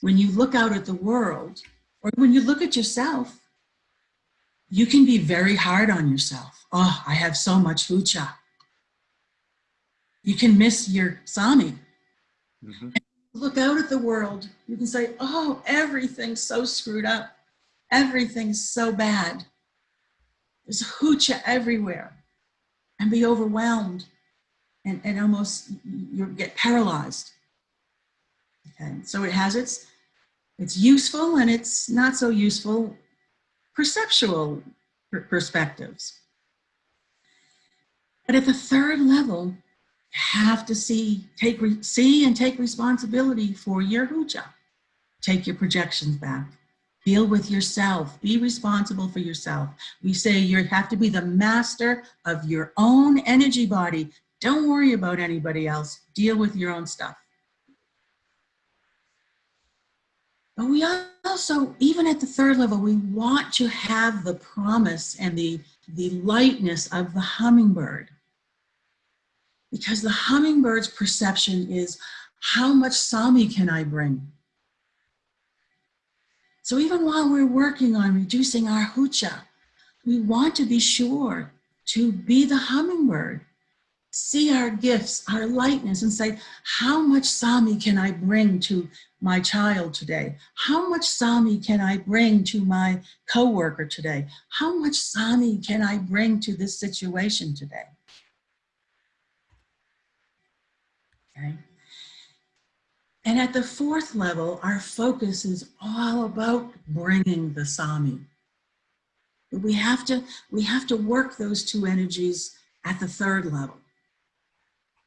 when you look out at the world, or when you look at yourself, you can be very hard on yourself. Oh, I have so much hucha. You can miss your sami. Mhm. Look out at the world. You can say, oh, everything's so screwed up. Everything's so bad. There's hucha everywhere. And be overwhelmed and, and almost you get paralyzed. Okay, so it has its it's useful and it's not so useful perceptual per- perspectives. But at the third level, you have to see, take, see and take responsibility for your hucha. Take your projections back. Deal with yourself. Be responsible for yourself. We say you have to be the master of your own energy body. Don't worry about anybody else. Deal with your own stuff. But we also, even at the third level, we want to have the promise and the, the lightness of the hummingbird. Because the hummingbird's perception is, how much Sami can I bring? So even while we're working on reducing our hucha, we want to be sure to be the hummingbird, see our gifts, our lightness, and say, how much Sami can I bring to my child today? How much Sami can I bring to my coworker today? How much Sami can I bring to this situation today? Okay. And at the fourth level, our focus is all about bringing the Sami. We have to, we have to work those two energies at the third level.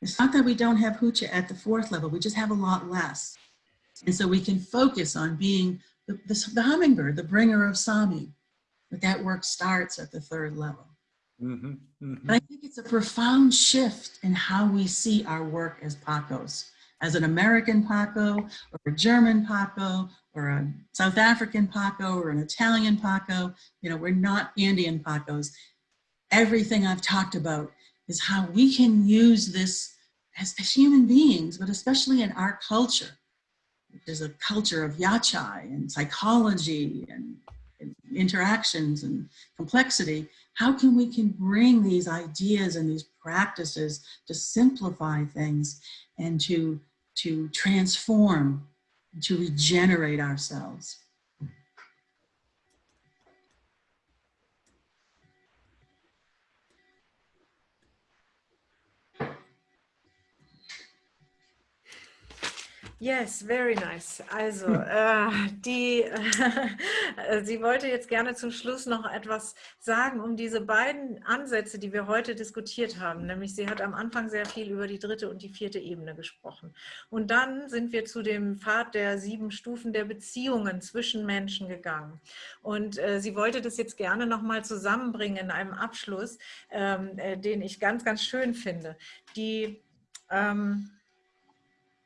It's not that we don't have Hucha at the fourth level, we just have a lot less. And so we can focus on being the, the, the hummingbird, the bringer of Sami. But that work starts at the third level. Mm -hmm, mm -hmm. But I think it's a profound shift in how we see our work as Pacos as an American Paco or a German Paco or a South African Paco or an Italian Paco. You know, we're not Indian Pacos. Everything I've talked about is how we can use this as, as human beings, but especially in our culture, which is a culture of yachai and psychology and, and interactions and complexity. How can we can bring these ideas and these practices to simplify things and to, to transform, to regenerate ourselves. Yes, very nice. Also, hm. äh, die, äh, sie wollte jetzt gerne zum Schluss noch etwas sagen, um diese beiden Ansätze, die wir heute diskutiert haben. Nämlich, sie hat am Anfang sehr viel über die dritte und die vierte Ebene gesprochen. Und dann sind wir zu dem Pfad der sieben Stufen der Beziehungen zwischen Menschen gegangen. Und äh, sie wollte das jetzt gerne nochmal zusammenbringen in einem Abschluss, ähm, äh, den ich ganz, ganz schön finde. Die... Ähm,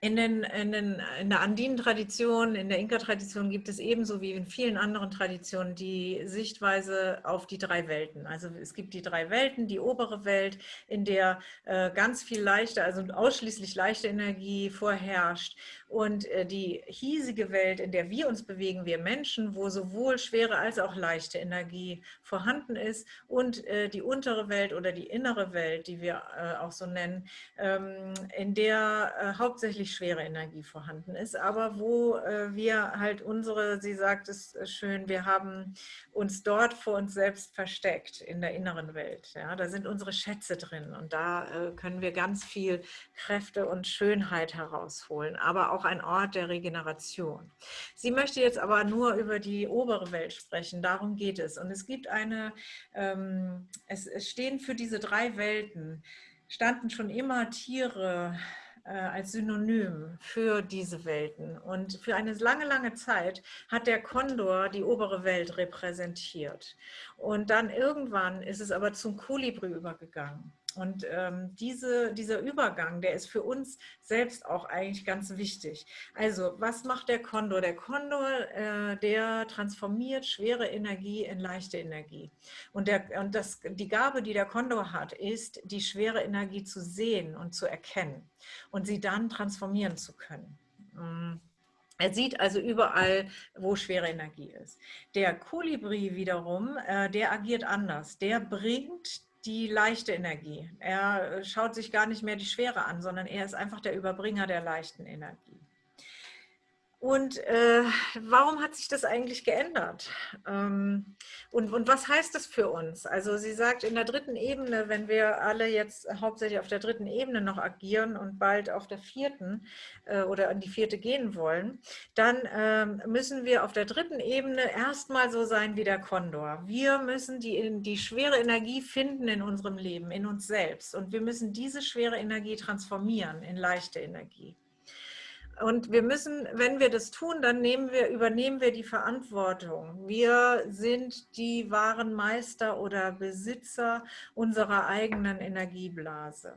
in, den, in, den, in der Andinen-Tradition, in der Inka-Tradition gibt es ebenso wie in vielen anderen Traditionen die Sichtweise auf die drei Welten. Also es gibt die drei Welten, die obere Welt, in der äh, ganz viel leichte, also ausschließlich leichte Energie vorherrscht und äh, die hiesige Welt, in der wir uns bewegen, wir Menschen, wo sowohl schwere als auch leichte Energie vorhanden ist und äh, die untere Welt oder die innere Welt, die wir äh, auch so nennen, ähm, in der hauptsächlich schwere Energie vorhanden ist, aber wo wir halt unsere, sie sagt es schön, wir haben uns dort vor uns selbst versteckt, in der inneren Welt. Ja, da sind unsere Schätze drin und da können wir ganz viel Kräfte und Schönheit herausholen, aber auch auch ein Ort der Regeneration. Sie möchte jetzt aber nur über die obere Welt sprechen, darum geht es. Und es gibt eine, ähm, es, es stehen für diese drei Welten, standen schon immer Tiere, äh, als Synonym für diese Welten. Und für eine lange, lange Zeit hat der Kondor die obere Welt repräsentiert. Und dann irgendwann ist es aber zum Kolibri übergegangen. Und ähm, diese, dieser Übergang, der ist für uns selbst auch eigentlich ganz wichtig. Also was macht der Kondor? Der Kondor, äh, der transformiert schwere Energie in leichte Energie. Und, der, und das, die Gabe, die der Kondor hat, ist, die schwere Energie zu sehen und zu erkennen und sie dann transformieren zu können. Mm. Er sieht also überall, wo schwere Energie ist. Der Kolibri wiederum, äh, der agiert anders. Der bringt die leichte Energie. Er äh, schaut sich gar nicht mehr die Schwere an, sondern er ist einfach der Überbringer der leichten Energie. Und äh, warum hat sich das eigentlich geändert? Ähm, und, und was heißt das für uns? Also sie sagt, in der dritten Ebene, wenn wir alle jetzt hauptsächlich auf der dritten Ebene noch agieren und bald auf der vierten äh, oder an die vierte gehen wollen, dann ähm, müssen wir auf der dritten Ebene erstmal so sein wie der Kondor. Wir müssen die, die schwere Energie finden in unserem Leben, in uns selbst. Und wir müssen diese schwere Energie transformieren in leichte Energie. Und wir müssen, wenn wir das tun, dann wir, übernehmen wir die Verantwortung. Wir sind die wahren Meister oder Besitzer unserer eigenen Energieblase.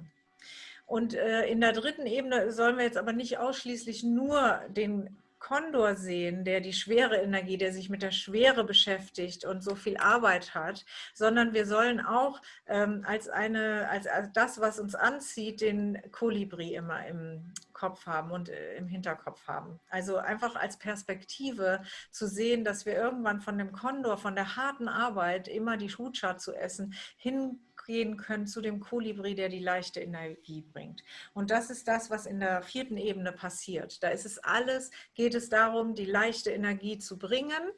Und äh, in der dritten Ebene sollen wir jetzt aber nicht ausschließlich nur den Kondor sehen, der die schwere Energie, der sich mit der Schwere beschäftigt und so viel Arbeit hat, sondern wir sollen auch ähm, als, eine, als, als das, was uns anzieht, den Kolibri immer im Kopf haben und äh, im Hinterkopf haben. Also einfach als Perspektive zu sehen, dass wir irgendwann von dem Kondor, von der harten Arbeit, immer die Hutscha zu essen, hin gehen können zu dem Kolibri, der die leichte Energie bringt. Und das ist das, was in der vierten Ebene passiert. Da ist es alles, geht es darum, die leichte Energie zu bringen.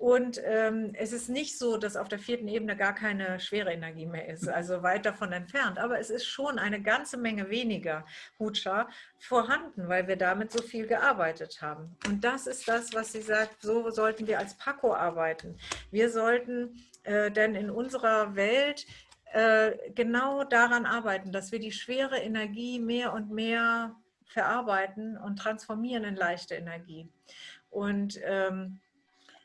Und ähm, es ist nicht so, dass auf der vierten Ebene gar keine schwere Energie mehr ist, also weit davon entfernt. Aber es ist schon eine ganze Menge weniger Hutscha vorhanden, weil wir damit so viel gearbeitet haben. Und das ist das, was sie sagt, so sollten wir als Paco arbeiten. Wir sollten äh, denn in unserer Welt äh, genau daran arbeiten, dass wir die schwere Energie mehr und mehr verarbeiten und transformieren in leichte Energie. Und ähm,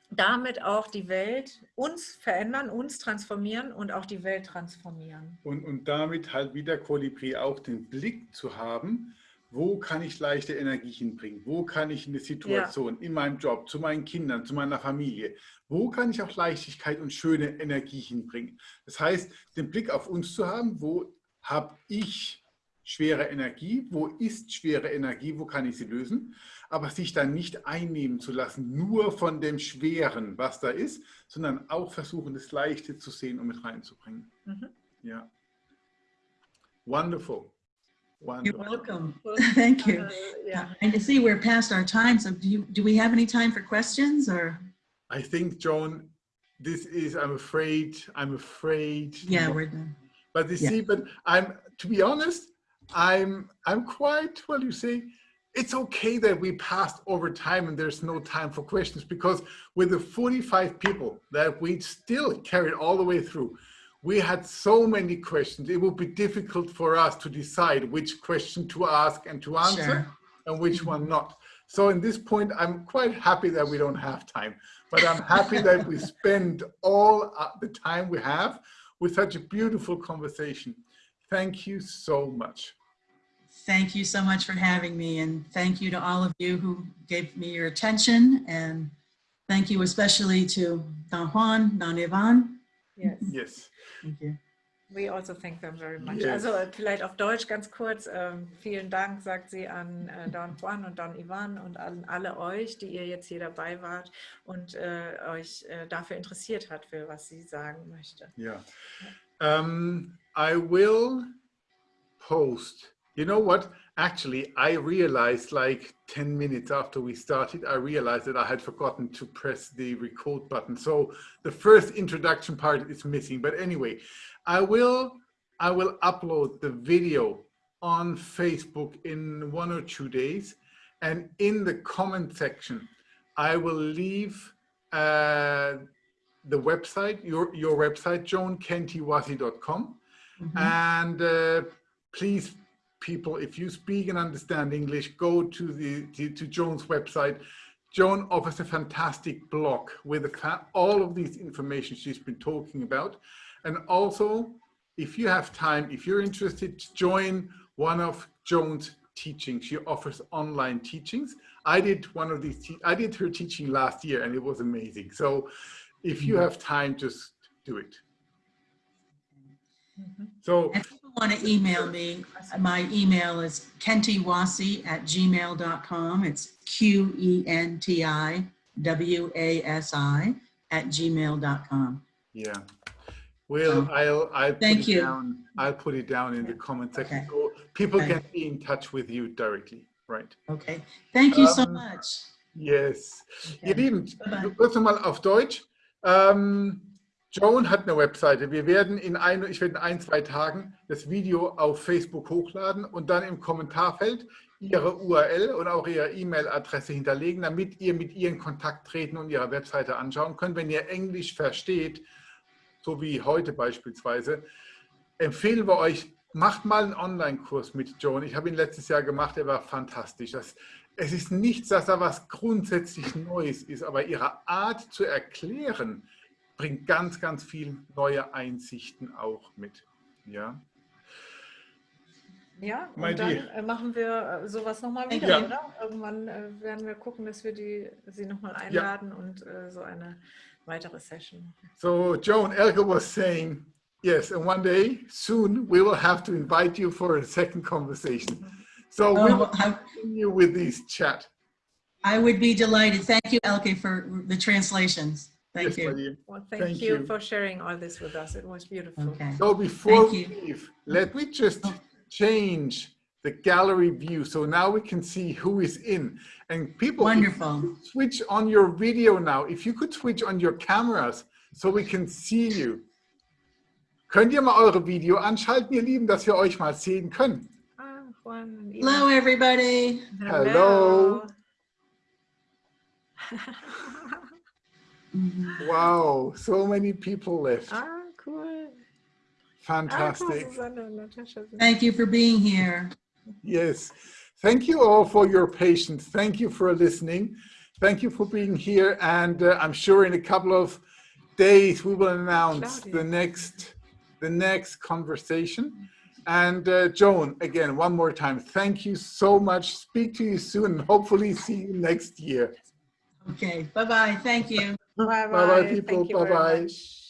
damit auch die Welt uns verändern, uns transformieren und auch die Welt transformieren. Und, und damit halt wieder Kolibri auch den Blick zu haben, wo kann ich leichte Energie hinbringen? Wo kann ich in der Situation, ja. in meinem Job, zu meinen Kindern, zu meiner Familie, wo kann ich auch Leichtigkeit und schöne Energie hinbringen? Das heißt, den Blick auf uns zu haben, wo habe ich schwere Energie, wo ist schwere Energie, wo kann ich sie lösen, aber sich dann nicht einnehmen zu lassen, nur von dem Schweren, was da ist, sondern auch versuchen, das Leichte zu sehen und mit reinzubringen. Mhm. Ja. Wonderful. Wonderful. You're welcome. Thank you. Uh, yeah. And to see we're past our time, so do, you, do we have any time for questions or? I think, Joan, this is, I'm afraid, I'm afraid. Yeah, we're done. But you yeah. see, but I'm, to be honest, I'm, I'm quite, well, you see, it's okay that we passed over time and there's no time for questions because with the 45 people that we still carried all the way through, we had so many questions. It would be difficult for us to decide which question to ask and to answer sure. and which mm -hmm. one not. So in this point, I'm quite happy that we don't have time, but I'm happy that we spend all uh, the time we have with such a beautiful conversation. Thank you so much. Thank you so much for having me and thank you to all of you who gave me your attention and thank you especially to Don Juan, Don Ivan. Yes. Yes. Thank you. We also thank them very much. Yes. Also vielleicht auf Deutsch ganz kurz. Ähm, vielen Dank, sagt sie an äh, Don Juan und Don Ivan und an alle euch, die ihr jetzt hier dabei wart und äh, euch äh, dafür interessiert hat, für was sie sagen möchte. Yeah. Um, I will post. You know what? Actually, I realized like 10 minutes after we started, I realized that I had forgotten to press the record button. So the first introduction part is missing. But anyway, I will, I will upload the video on Facebook in one or two days. And in the comment section, I will leave uh, the website, your, your website, joankentiwasi.com. Mm -hmm. And uh, please people, if you speak and understand English, go to the to, to Joan's website. Joan offers a fantastic blog with all of these information she's been talking about. And also, if you have time, if you're interested to join one of Joan's teachings, she offers online teachings. I did one of these, I did her teaching last year and it was amazing. So if you mm-hmm. have time, just do it. Mm -hmm. So want to email me, my email is qentiwasi at gmail.com. It's Q-E-N-T-I-W-A-S-I at gmail.com. Yeah. Well, I'll, I'll thank put you. Down, I'll put it down in the comment section. Okay. So people Thank can be in touch with you directly, right? Okay. Thank you um, so much. Yes. Ihr Okay. Lieben, Bye-bye. auf Deutsch. Ähm, Joan hat eine Webseite. Wir werden in ein, ich werde in ein, zwei Tagen das Video auf Facebook hochladen und dann im Kommentarfeld Ihre URL und auch Ihre E-Mail-Adresse hinterlegen, damit ihr mit ihr in Kontakt treten und Ihre Webseite anschauen könnt. Wenn ihr Englisch versteht, so wie heute beispielsweise, empfehlen wir euch, macht mal einen Online-Kurs mit Joan. Ich habe ihn letztes Jahr gemacht, er war fantastisch. Das, es ist nichts, dass da was grundsätzlich Neues ist, aber ihre Art zu erklären bringt ganz, ganz viel neue Einsichten auch mit. Ja, Ja, und dann dear. äh, machen wir äh, sowas nochmal wieder, you. oder? Irgendwann äh, werden wir gucken, dass wir die, sie nochmal einladen und äh, so eine weitere Session. so Joan, Elke was saying, yes, and one day soon we will have to invite you for a second conversation. So we Oh, will I, continue with this chat. I would be delighted. Thank you, Elke, for the translations. Thank Yes, you. Well, thank, Thank you, you. for sharing all this with us. It was beautiful. Okay. So before Thank we you. leave, let me just change the gallery view. So now we can see who is in. And people, Wonderful. switch on your video now. If you could switch on your cameras so we can see you. Könnt ihr mal eure Video anschalten, ihr Lieben, dass wir euch mal sehen können? Ah, Juan and Hello, everybody. Hello. Mhm. Wow, so many people left. ah, cool. Ah, cool, Fantastic. Susanne und Natascha sind Thank you for being here. Yes. Thank you all for your patience. Thank you for listening. Thank you for being here. And uh, I'm sure in a couple of days we will announce Claudia. the next the next conversation. And uh, Joan, again, one more time, thank you so much. Speak to you soon and hopefully see you next year. Okay, bye-bye. Thank you. Bye Bye-bye, people. Thank you very Bye-bye. much.